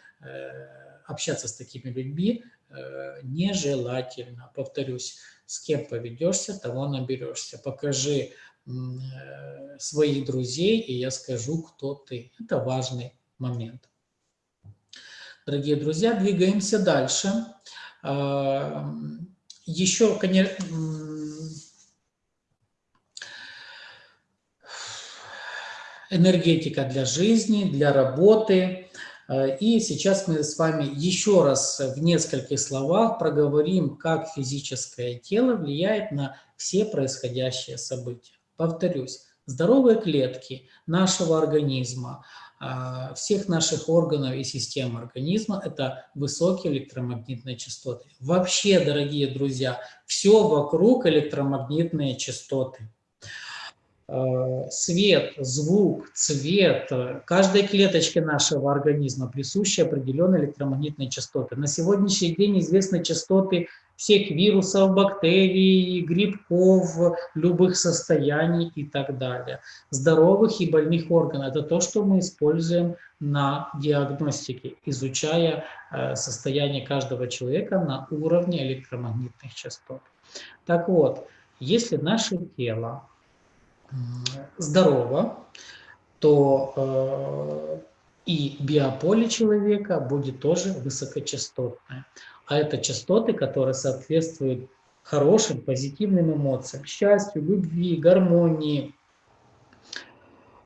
общаться с такими людьми нежелательно. Повторюсь, с кем поведешься, того наберешься. Покажи э, своих друзей, и я скажу, кто ты. Это важный момент. Дорогие друзья, двигаемся дальше. А, еще, конечно, энергетика для жизни, для работы. Э, и сейчас мы с вами еще раз в нескольких словах проговорим, как физическое тело влияет на все происходящие события. Повторюсь, здоровые клетки нашего организма, э, всех наших органов и систем организма – это высокие электромагнитные частоты. Вообще, дорогие друзья, все вокруг электромагнитные частоты. Э, свет, звук, цвет, каждой клеточке нашего организма присущи определенные электромагнитные частоты. На сегодняшний день известны частоты всех вирусов, бактерий, грибков, любых состояний и так далее. Здоровых и больных органов. Это то, что мы используем на диагностике, изучая э, состояние каждого человека на уровне электромагнитных частот. Так вот, если наше тело здорово, то э, и биополе человека будет тоже высокочастотное. А это частоты, которые соответствуют хорошим, позитивным эмоциям, счастью, любви, гармонии.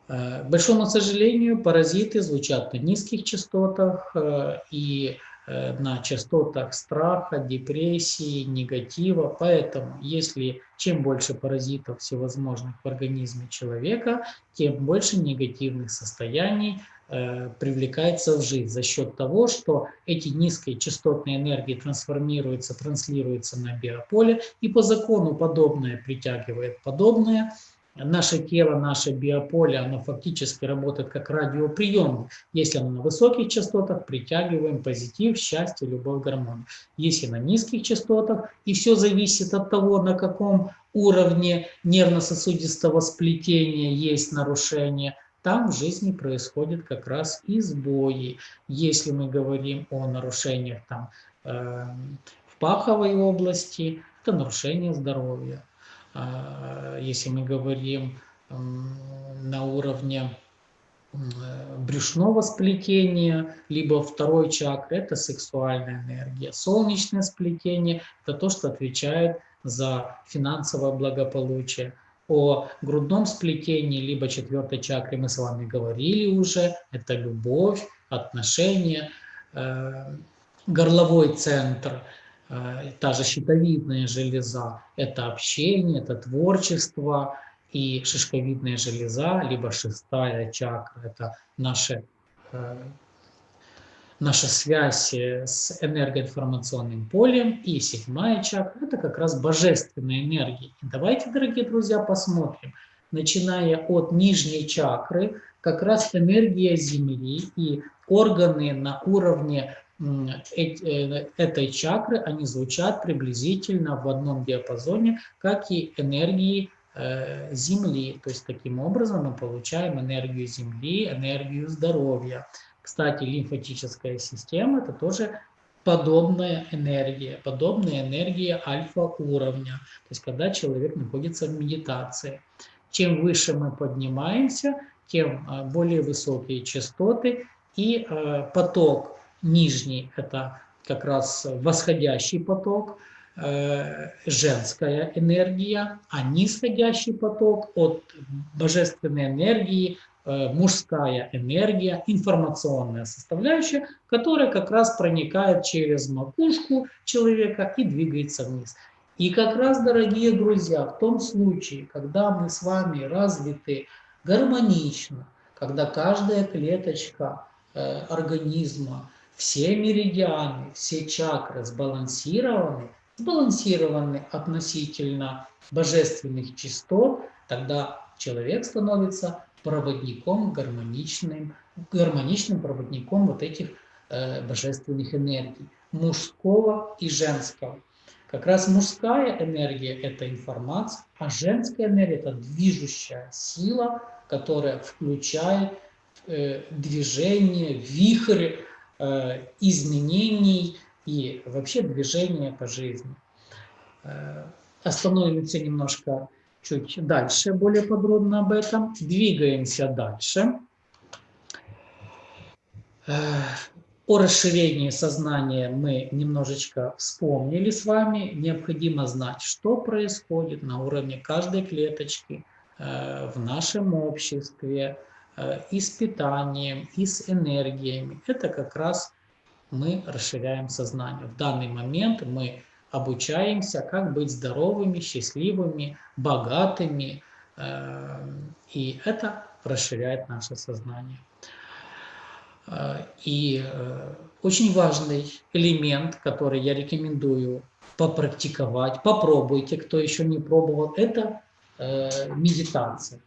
Э, к большому сожалению, паразиты звучат на низких частотах, э, и на частотах страха, депрессии, негатива. Поэтому, если чем больше паразитов всевозможных в организме человека, тем больше негативных состояний э, привлекается в жизнь за счет того, что эти низкие частотные энергии трансформируются, транслируются на биополе, и по закону подобное притягивает подобное, наше тело, наше биополе, оно фактически работает как радиоприемник. Если оно на высоких частотах, притягиваем позитив, счастье, любовь, гармонию. Если на низких частотах, и все зависит от того, на каком уровне нервно-сосудистого сплетения есть нарушение, там в жизни происходят как раз и сбои. Если мы говорим о нарушениях там, э, в паховой области, это нарушение здоровья. А, если мы говорим на уровне брюшного сплетения, либо второй чакры, это сексуальная энергия. Солнечное сплетение – это то, что отвечает за финансовое благополучие. О грудном сплетении, либо четвертой чакре мы с вами говорили уже. Это любовь, отношения, э, горловой центр – та же щитовидная железа – это общение, это творчество, и шишковидная железа, либо шестая чакра – это наша, э, наша связь с энергоинформационным полем, и седьмая чакра – это как раз божественная энергия. Давайте, дорогие друзья, посмотрим, начиная от нижней чакры, как раз энергия Земли и органы на уровне Э, этой чакры, они звучат приблизительно в одном диапазоне, как и энергии э, Земли. То есть таким образом мы получаем энергию Земли, энергию здоровья. Кстати, лимфатическая система – это тоже подобная энергия, подобная энергия альфа-уровня. То есть когда человек находится в медитации. Чем выше мы поднимаемся, тем э, более высокие частоты и поток Нижний – это как раз восходящий поток, э, женская энергия, а нисходящий поток от божественной энергии, э, мужская энергия, информационная составляющая, которая как раз проникает через макушку человека и двигается вниз. И как раз, дорогие друзья, в том случае, когда мы с вами развиты гармонично, когда каждая клеточка э, организма все меридианы, все чакры сбалансированы, сбалансированы относительно божественных частот, тогда человек становится проводником, гармоничным, гармоничным проводником вот этих э, божественных энергий, мужского и женского. Как раз мужская энергия – это информация, а женская энергия – это движущая сила, которая включает э, движение, вихрь, изменений и вообще движения по жизни. Э, остановимся немножко чуть дальше, более подробно об этом. Двигаемся дальше. Э, о расширении сознания мы немножечко вспомнили с вами. Необходимо знать, что происходит на уровне каждой клеточки в нашем обществе, э, и с питанием, и с энергиями. Это как раз мы расширяем сознание. В данный момент мы обучаемся, как быть здоровыми, счастливыми, богатыми, э, и это расширяет наше сознание. Э, и очень важный элемент, который я рекомендую попрактиковать, попробуйте, кто еще не пробовал, это э, медитация.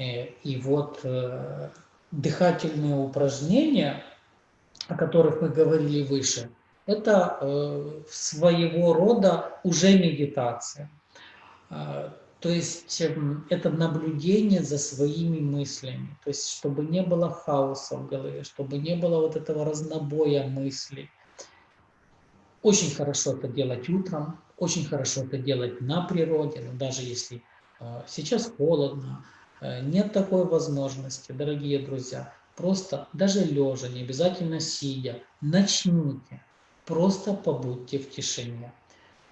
И вот э, дыхательные упражнения, о которых мы говорили выше, это э, своего рода уже медитация. Э, то есть э, это наблюдение за своими мыслями, то есть чтобы не было хаоса в голове, чтобы не было вот этого разнобоя мыслей очень хорошо это делать утром, очень хорошо это делать на природе, даже если сейчас холодно, нет такой возможности, дорогие друзья, просто даже лежа, не обязательно сидя, начните, просто побудьте в тишине,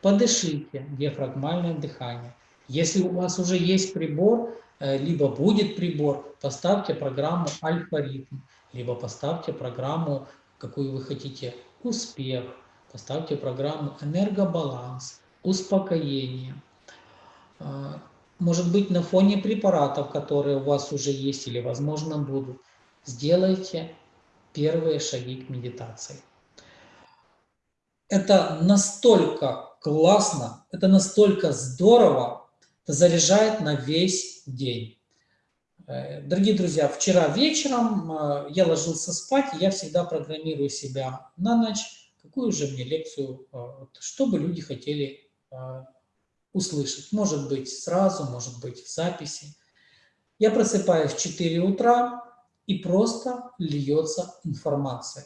подышите, диафрагмальное дыхание. Если у вас уже есть прибор, э, либо будет прибор, поставьте программу альфа-ритм, либо поставьте программу, какую вы хотите, успех, Поставьте программу «Энергобаланс», «Успокоение». Может быть, на фоне препаратов, которые у вас уже есть или, возможно, будут, сделайте первые шаги к медитации. Это настолько классно, это настолько здорово, это заряжает на весь день. Э, дорогие друзья, вчера вечером э, я ложился спать, я всегда программирую себя на ночь какую же мне лекцию, а, что бы люди хотели услышать. Может быть сразу, может быть в записи. Я просыпаюсь в 4 утра, и просто льется информация.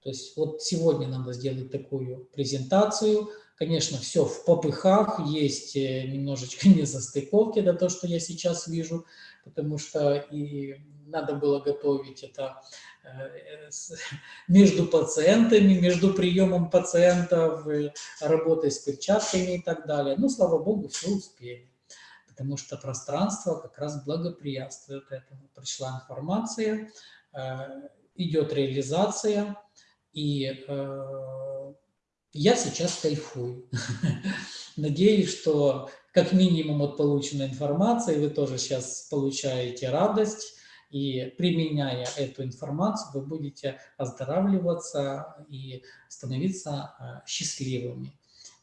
То есть вот сегодня надо сделать такую презентацию. Конечно, все в попыхах, есть э, немножечко <laughs> незастыковки, да то, что я сейчас вижу, потому что и надо было готовить это Э, между пациентами, между приемом пациентов, работой с перчатками и так далее. Но, слава богу, все успели, потому что пространство как раз благоприятствует этому. Пришла информация, э, идет реализация, и э, я сейчас кайфую. <laughs> Надеюсь, что как минимум от полученной информации вы тоже сейчас получаете радость, и применяя эту информацию, вы будете оздоравливаться и становиться э, счастливыми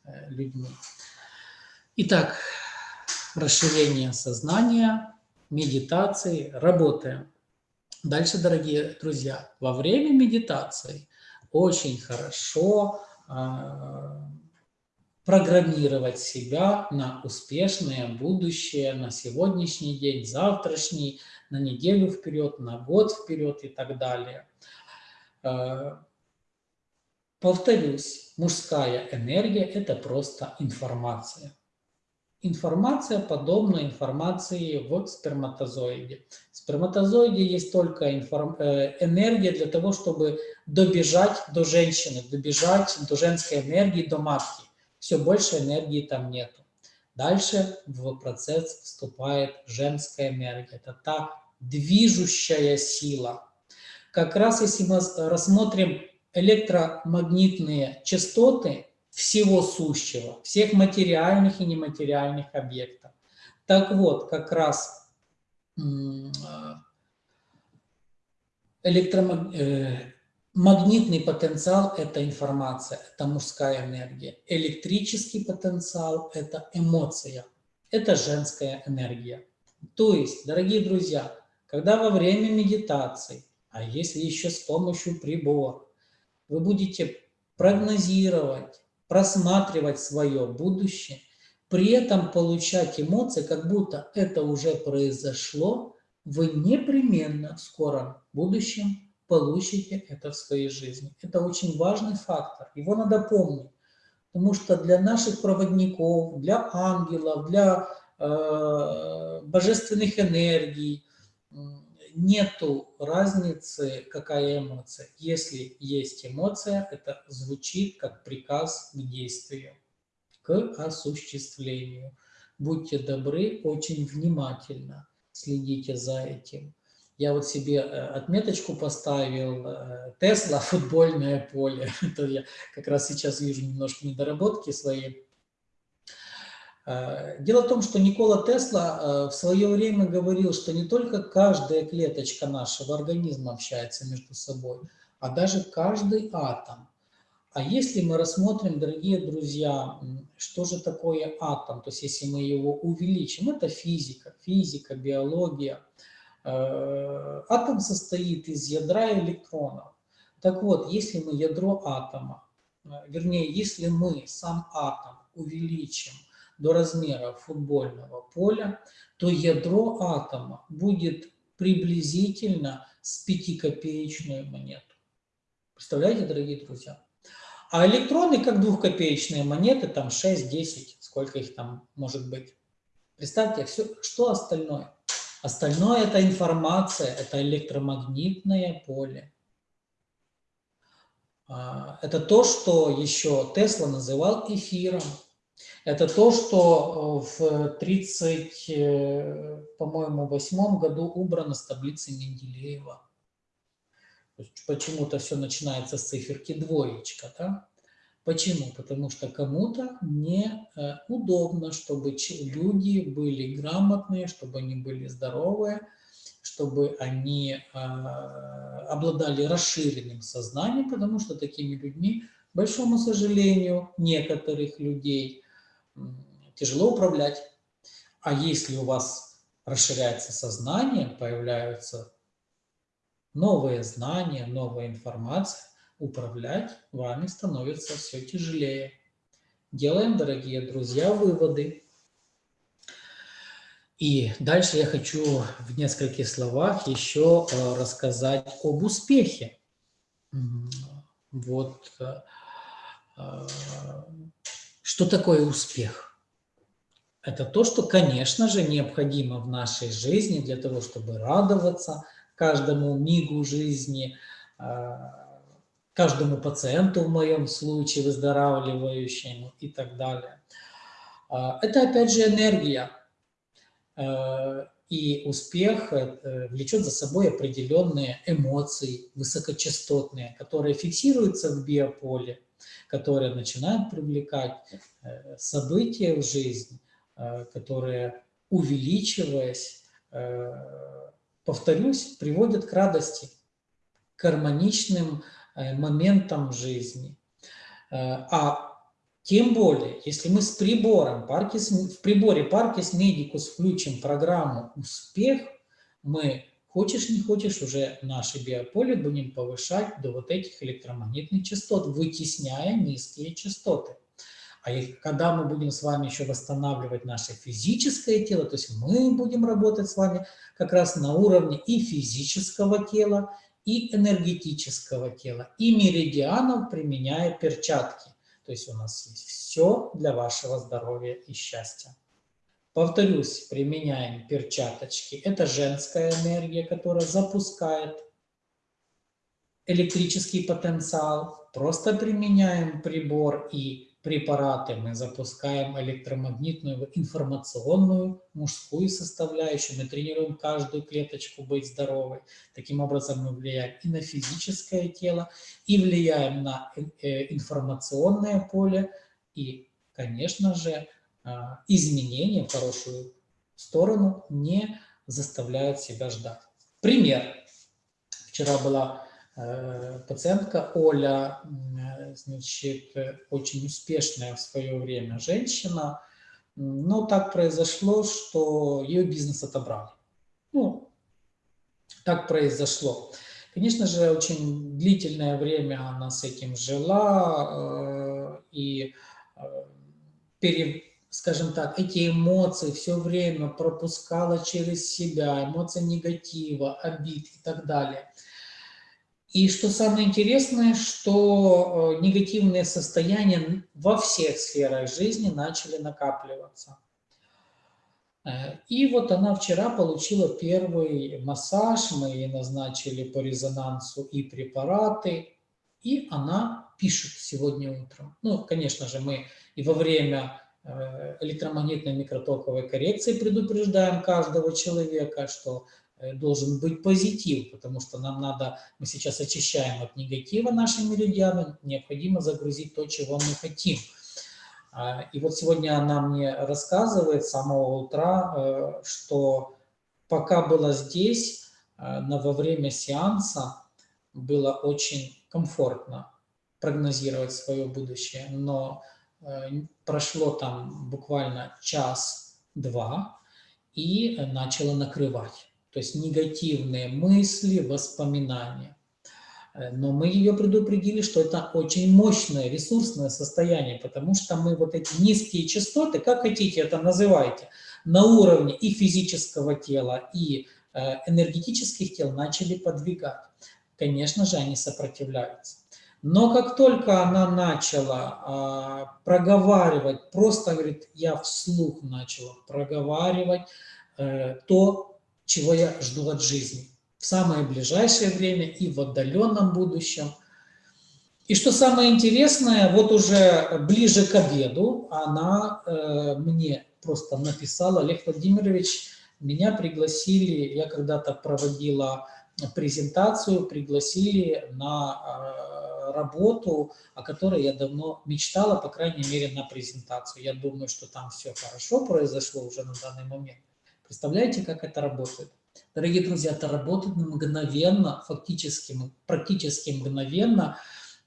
э, людьми. Итак, расширение сознания, медитации, работаем. Дальше, дорогие друзья, во время медитации очень хорошо э, программировать себя на успешное будущее, на сегодняшний день, завтрашний, на неделю вперед, на год вперед и так далее. Э, повторюсь, мужская энергия – это просто информация. Информация подобна информации в сперматозоиде. В сперматозоиде есть только информ... Э, энергия для того, чтобы добежать до женщины, добежать до женской энергии, до матки. Все больше энергии там нету. Дальше в процесс вступает женская энергия. Это та движущая сила. Как раз если мы рассмотрим электромагнитные частоты всего сущего, всех материальных и нематериальных объектов. Так вот, как раз электромагнитный э, потенциал – это информация, это мужская энергия. Электрический потенциал – это эмоция, это женская энергия. То есть, дорогие друзья, когда во время медитации, а если еще с помощью прибора, вы будете прогнозировать, просматривать свое будущее, при этом получать эмоции, как будто это уже произошло, вы непременно в скором будущем получите это в своей жизни. Это очень важный фактор, его надо помнить. Потому что для наших проводников, для ангелов, для э, божественных энергий, нету разницы, какая эмоция. Если есть эмоция, это звучит как приказ к действию, к осуществлению. Будьте добры, очень внимательно следите за этим. Я вот себе э, отметочку поставил э, Тесла, футбольное поле. <laughs> Это я как раз сейчас вижу немножко недоработки свои. Э, дело в том, что Никола Тесла в свое время говорил, что не только каждая клеточка нашего организма общается между собой, а даже каждый атом. А если мы рассмотрим, дорогие друзья, что же такое атом, то есть если мы его увеличим, это физика, физика, биология – атом состоит из ядра электронов. Так вот, если мы ядро атома, э, вернее, если мы сам атом увеличим до размера футбольного поля, то ядро атома будет приблизительно с пятикопеечную монету. Представляете, дорогие друзья? А электроны, как двухкопеечные монеты, там 6-10, сколько их там может быть. Представьте, все, что остальное – Остальное – это информация, это электромагнитное поле. А, это то, что еще Тесла называл эфиром. Это то, что э, в 30, э, по-моему, восьмом году убрано с таблицы Менделеева. Почему-то все начинается с циферки двоечка, да? Почему? Потому что кому-то не э, чтобы люди были грамотные, чтобы они были здоровые, чтобы они э, обладали расширенным сознанием, потому что такими людьми, к большому сожалению, некоторых людей тяжело управлять. А если у вас расширяется сознание, появляются новые знания, новая информация, управлять вами становится все тяжелее. Делаем, дорогие друзья, выводы. И дальше я хочу в нескольких словах еще э, рассказать об успехе. Вот э, э, что такое успех? Это то, что, конечно же, необходимо в нашей жизни для того, чтобы радоваться каждому мигу жизни, каждому пациенту в моем случае, выздоравливающему и так далее. А, это опять же энергия. Э, и успех э, влечет за собой определенные эмоции высокочастотные, которые фиксируются в биополе, которые начинают привлекать э, события в жизни, которые, увеличиваясь, повторюсь, приводят к радости, к гармоничным моментом жизни. Э, а тем более, если мы с прибором, Паркис, в приборе Parkis Medicus включим программу «Успех», мы, хочешь не хочешь, уже наше биополе будем повышать до вот этих электромагнитных частот, вытесняя низкие частоты. А когда мы будем с вами еще восстанавливать наше физическое тело, то есть мы будем работать с вами как раз на уровне и физического тела, и энергетического тела, и меридианов, применяя перчатки. То есть у нас есть все для вашего здоровья и счастья. Повторюсь, применяем перчаточки. Это женская энергия, которая запускает электрический потенциал. Просто применяем прибор и препараты, мы запускаем электромагнитную информационную мужскую составляющую, мы тренируем каждую клеточку быть здоровой. Таким образом мы влияем и на физическое тело, и влияем на э, информационное поле, и, конечно же, а, изменения в хорошую сторону не заставляют себя ждать. Пример. Вчера была Э, пациентка Оля, значит, очень успешная в свое время женщина, но так произошло, что ее бизнес отобрали. Ну, так произошло. Конечно же, очень длительное время она с этим жила, э, и, э, пере, скажем так, эти эмоции все время пропускала через себя, эмоции негатива, обид и так далее – и что самое интересное, что э, негативные состояния во всех сферах жизни начали накапливаться. Э, и вот она вчера получила первый массаж, мы ей назначили по резонансу и препараты, и она пишет сегодня утром. Ну, конечно же, мы и во время э, электромагнитной микротоковой коррекции предупреждаем каждого человека, что должен быть позитив, потому что нам надо, мы сейчас очищаем от негатива наши меридианы, необходимо загрузить то, чего мы хотим. А, и вот сегодня она мне рассказывает с самого утра, э, что пока была здесь, во время сеанса было очень комфортно прогнозировать свое будущее, но прошло там буквально час-два, и начало накрывать. То есть негативные мысли, воспоминания. Э, но мы ее предупредили, что это очень мощное ресурсное состояние, потому что мы вот эти низкие частоты, как хотите это называйте, на уровне и физического тела, и э, энергетических тел начали подвигать. Конечно же, они сопротивляются. Но как только она начала э, проговаривать, просто, говорит, я вслух начала проговаривать э, то, чего я жду от жизни в самое ближайшее время и в отдаленном будущем. И что самое интересное, вот уже ближе к обеду она э, мне просто написала, Олег Владимирович, меня пригласили, я когда-то проводила презентацию, пригласили на работу, о которой я давно мечтала, по крайней мере, на презентацию. Я думаю, что там все хорошо произошло уже на данный момент. Представляете, как это работает? Дорогие друзья, это работает мгновенно, фактически, практически мгновенно.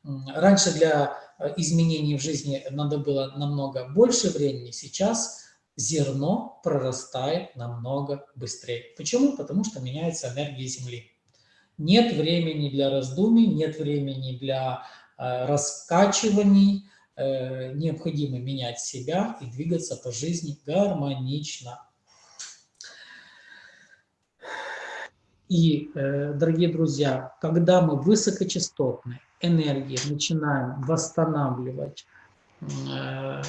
Раньше для э, изменений в жизни надо было намного больше времени, сейчас зерно прорастает намного быстрее. Почему? Потому что меняется энергия Земли. Нет времени для раздумий, нет времени для э, раскачиваний, э, необходимо менять себя и двигаться по жизни гармонично. И, э, дорогие друзья, когда мы высокочастотные энергии начинаем восстанавливать, э,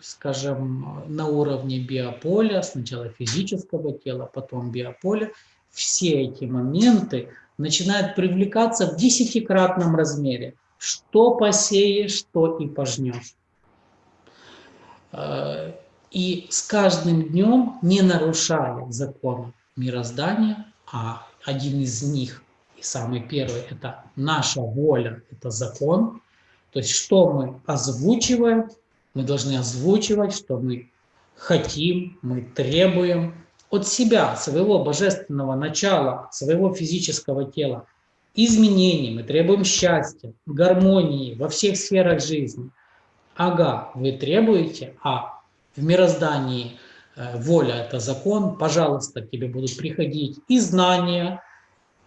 скажем, на уровне биополя, сначала физического тела, потом биополя, все эти моменты начинают привлекаться в десятикратном размере. Что посеешь, что и пожнешь. Э, и с каждым днем, не нарушая закон мироздания, один из них, и самый первый, это наша воля, это закон. То есть что мы озвучиваем, мы должны озвучивать, что мы хотим, мы требуем, от себя, своего божественного начала, своего физического тела, изменений, мы требуем счастья, гармонии во всех сферах жизни. Ага, вы требуете, а в мироздании воля – это закон, пожалуйста, к тебе будут приходить и знания,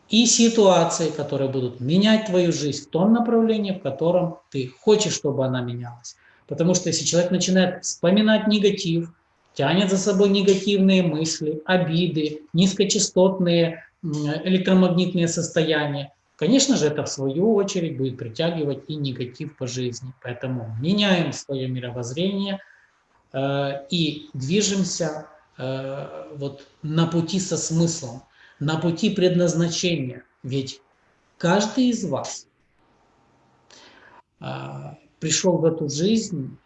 и ситуации, которые будут менять твою жизнь в том направлении, в котором ты хочешь, чтобы она менялась. Потому что если человек начинает вспоминать негатив, тянет за собой негативные мысли, обиды, низкочастотные электромагнитные состояния. Конечно же, это в свою очередь будет притягивать и негатив по жизни. Поэтому меняем свое мировоззрение э, и движемся э, вот на пути со смыслом, на пути предназначения. Ведь каждый из вас э, пришел в эту жизнь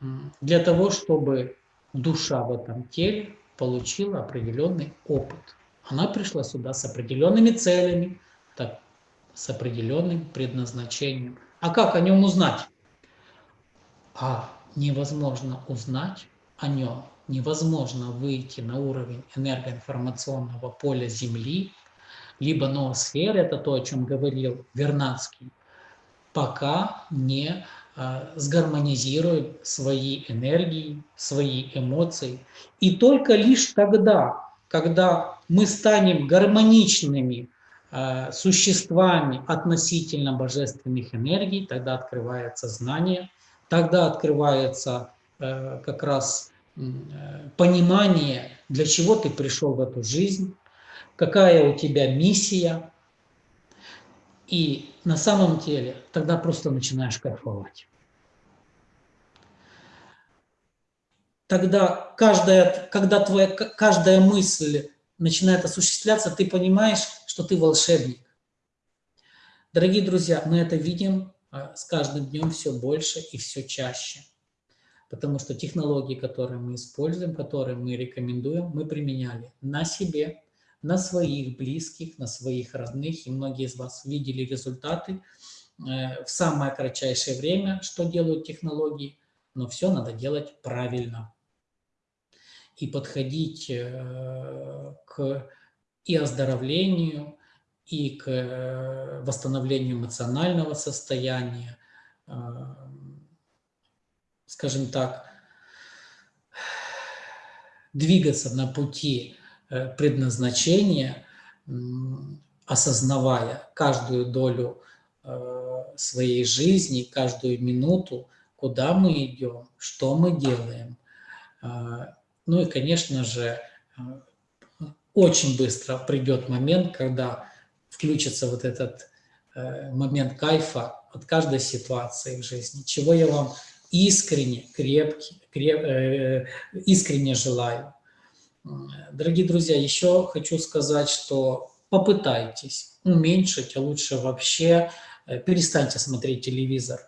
для того, чтобы душа в этом теле получила определенный опыт. Она пришла сюда с определенными целями, так, с определенным предназначением. А как о нем узнать? А невозможно узнать о нем, невозможно выйти на уровень энергоинформационного поля Земли, либо ноосферы, это то, о чем говорил Вернадский, пока не а, сгармонизируем свои энергии, свои эмоции. И только лишь тогда, когда мы станем гармоничными а, существами относительно божественных энергий, тогда открывается знание, тогда открывается как раз понимание, для чего ты пришел в эту жизнь, какая у тебя миссия. И на самом деле тогда просто начинаешь кайфовать. тогда каждая, когда твоя каждая мысль начинает осуществляться, ты понимаешь, что ты волшебник. Дорогие друзья, мы это видим а, с каждым днем все больше и все чаще. Потому что технологии, которые мы используем, которые мы рекомендуем, мы применяли на себе, на своих близких, на своих родных. И многие из вас видели результаты э, в самое кратчайшее время, что делают технологии. Но все надо делать правильно. И подходить э, к и оздоровлению, и к э, восстановлению эмоционального состояния, скажем так, двигаться на пути э, предназначения, осознавая каждую долю э, своей жизни, каждую минуту, куда мы идем, что мы делаем. А, ну и, конечно же, очень быстро придет момент, когда включится вот этот э, момент кайфа от каждой ситуации в жизни, чего я вам искренне, крепкий, креп, э, искренне желаю. Дорогие друзья, еще хочу сказать, что попытайтесь уменьшить, а лучше вообще э, перестаньте смотреть телевизор,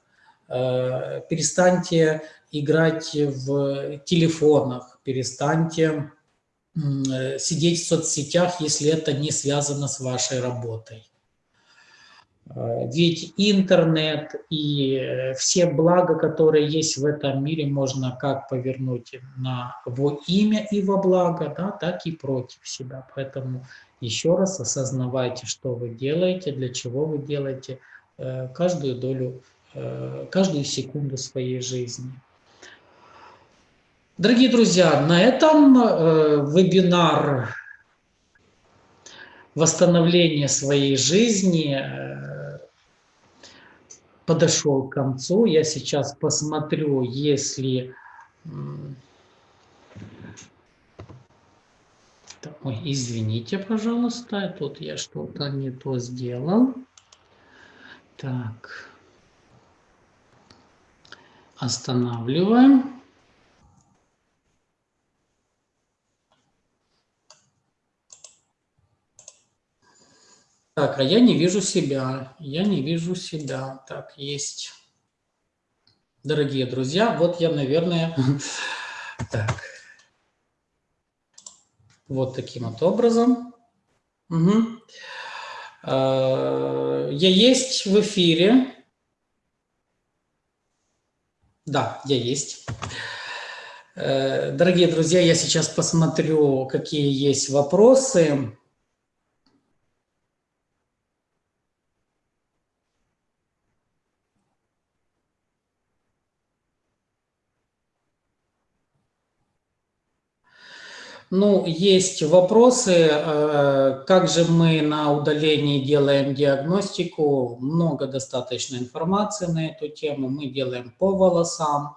э, перестаньте играть в телефонах, перестаньте э, сидеть в соцсетях, если это не связано с вашей работой. Э, ведь интернет и э, все блага, которые есть в этом мире, можно как повернуть на во имя и во благо, да, так и против себя. Поэтому еще раз осознавайте, что вы делаете, для чего вы делаете э, каждую долю, каждую секунду своей жизни. Дорогие друзья, на этом вебинар восстановления своей жизни подошел к концу. Я сейчас посмотрю, если... Ой, извините, пожалуйста, тут я что-то не то сделал. Так. Останавливаем. Так, а я не вижу себя. Я не вижу себя. Так, есть. Дорогие друзья, вот я, наверное... <laughs> Так. Вот таким вот образом. Угу. Я есть в эфире. Да, я есть. Э, дорогие друзья, я сейчас посмотрю, какие есть вопросы. Ну, есть вопросы, э, как же мы на удалении делаем диагностику. Много достаточно информации на эту тему. Мы делаем по волосам,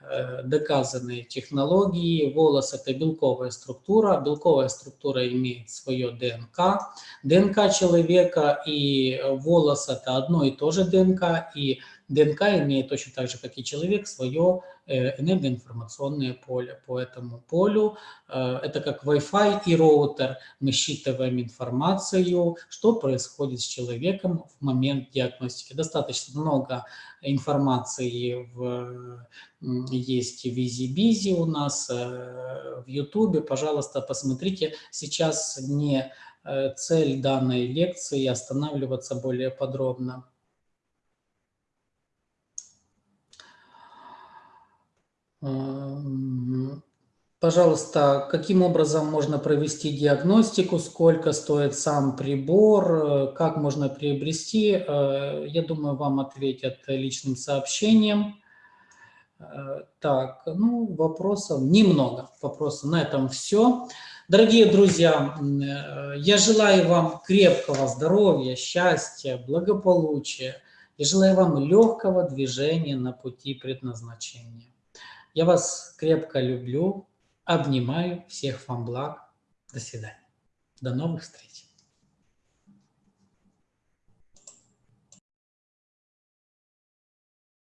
э, доказанные технологии. Волос – это белковая структура. Белковая структура имеет свое ДНК. ДНК человека и волос – это одно и то же ДНК. И ДНК имеет точно так же, как и человек, свое э, энергоинформационное поле. По этому полю э, это как Wi-Fi и роутер. Мы считываем информацию, что происходит с человеком в момент диагностики. Достаточно много информации в, есть в Визи-Бизи у нас, э, в Ютубе. Пожалуйста, посмотрите. Сейчас не цель данной лекции останавливаться более подробно. Пожалуйста, каким образом можно провести диагностику, сколько стоит сам прибор, как можно приобрести, э, я думаю, вам ответят личным сообщением. Э, так, ну, вопросов немного, вопросов на этом все. Дорогие друзья, э, я желаю вам крепкого здоровья, счастья, благополучия. Я желаю вам легкого движения на пути предназначения. Я вас крепко люблю, обнимаю, всех вам благ. До свидания. До новых встреч.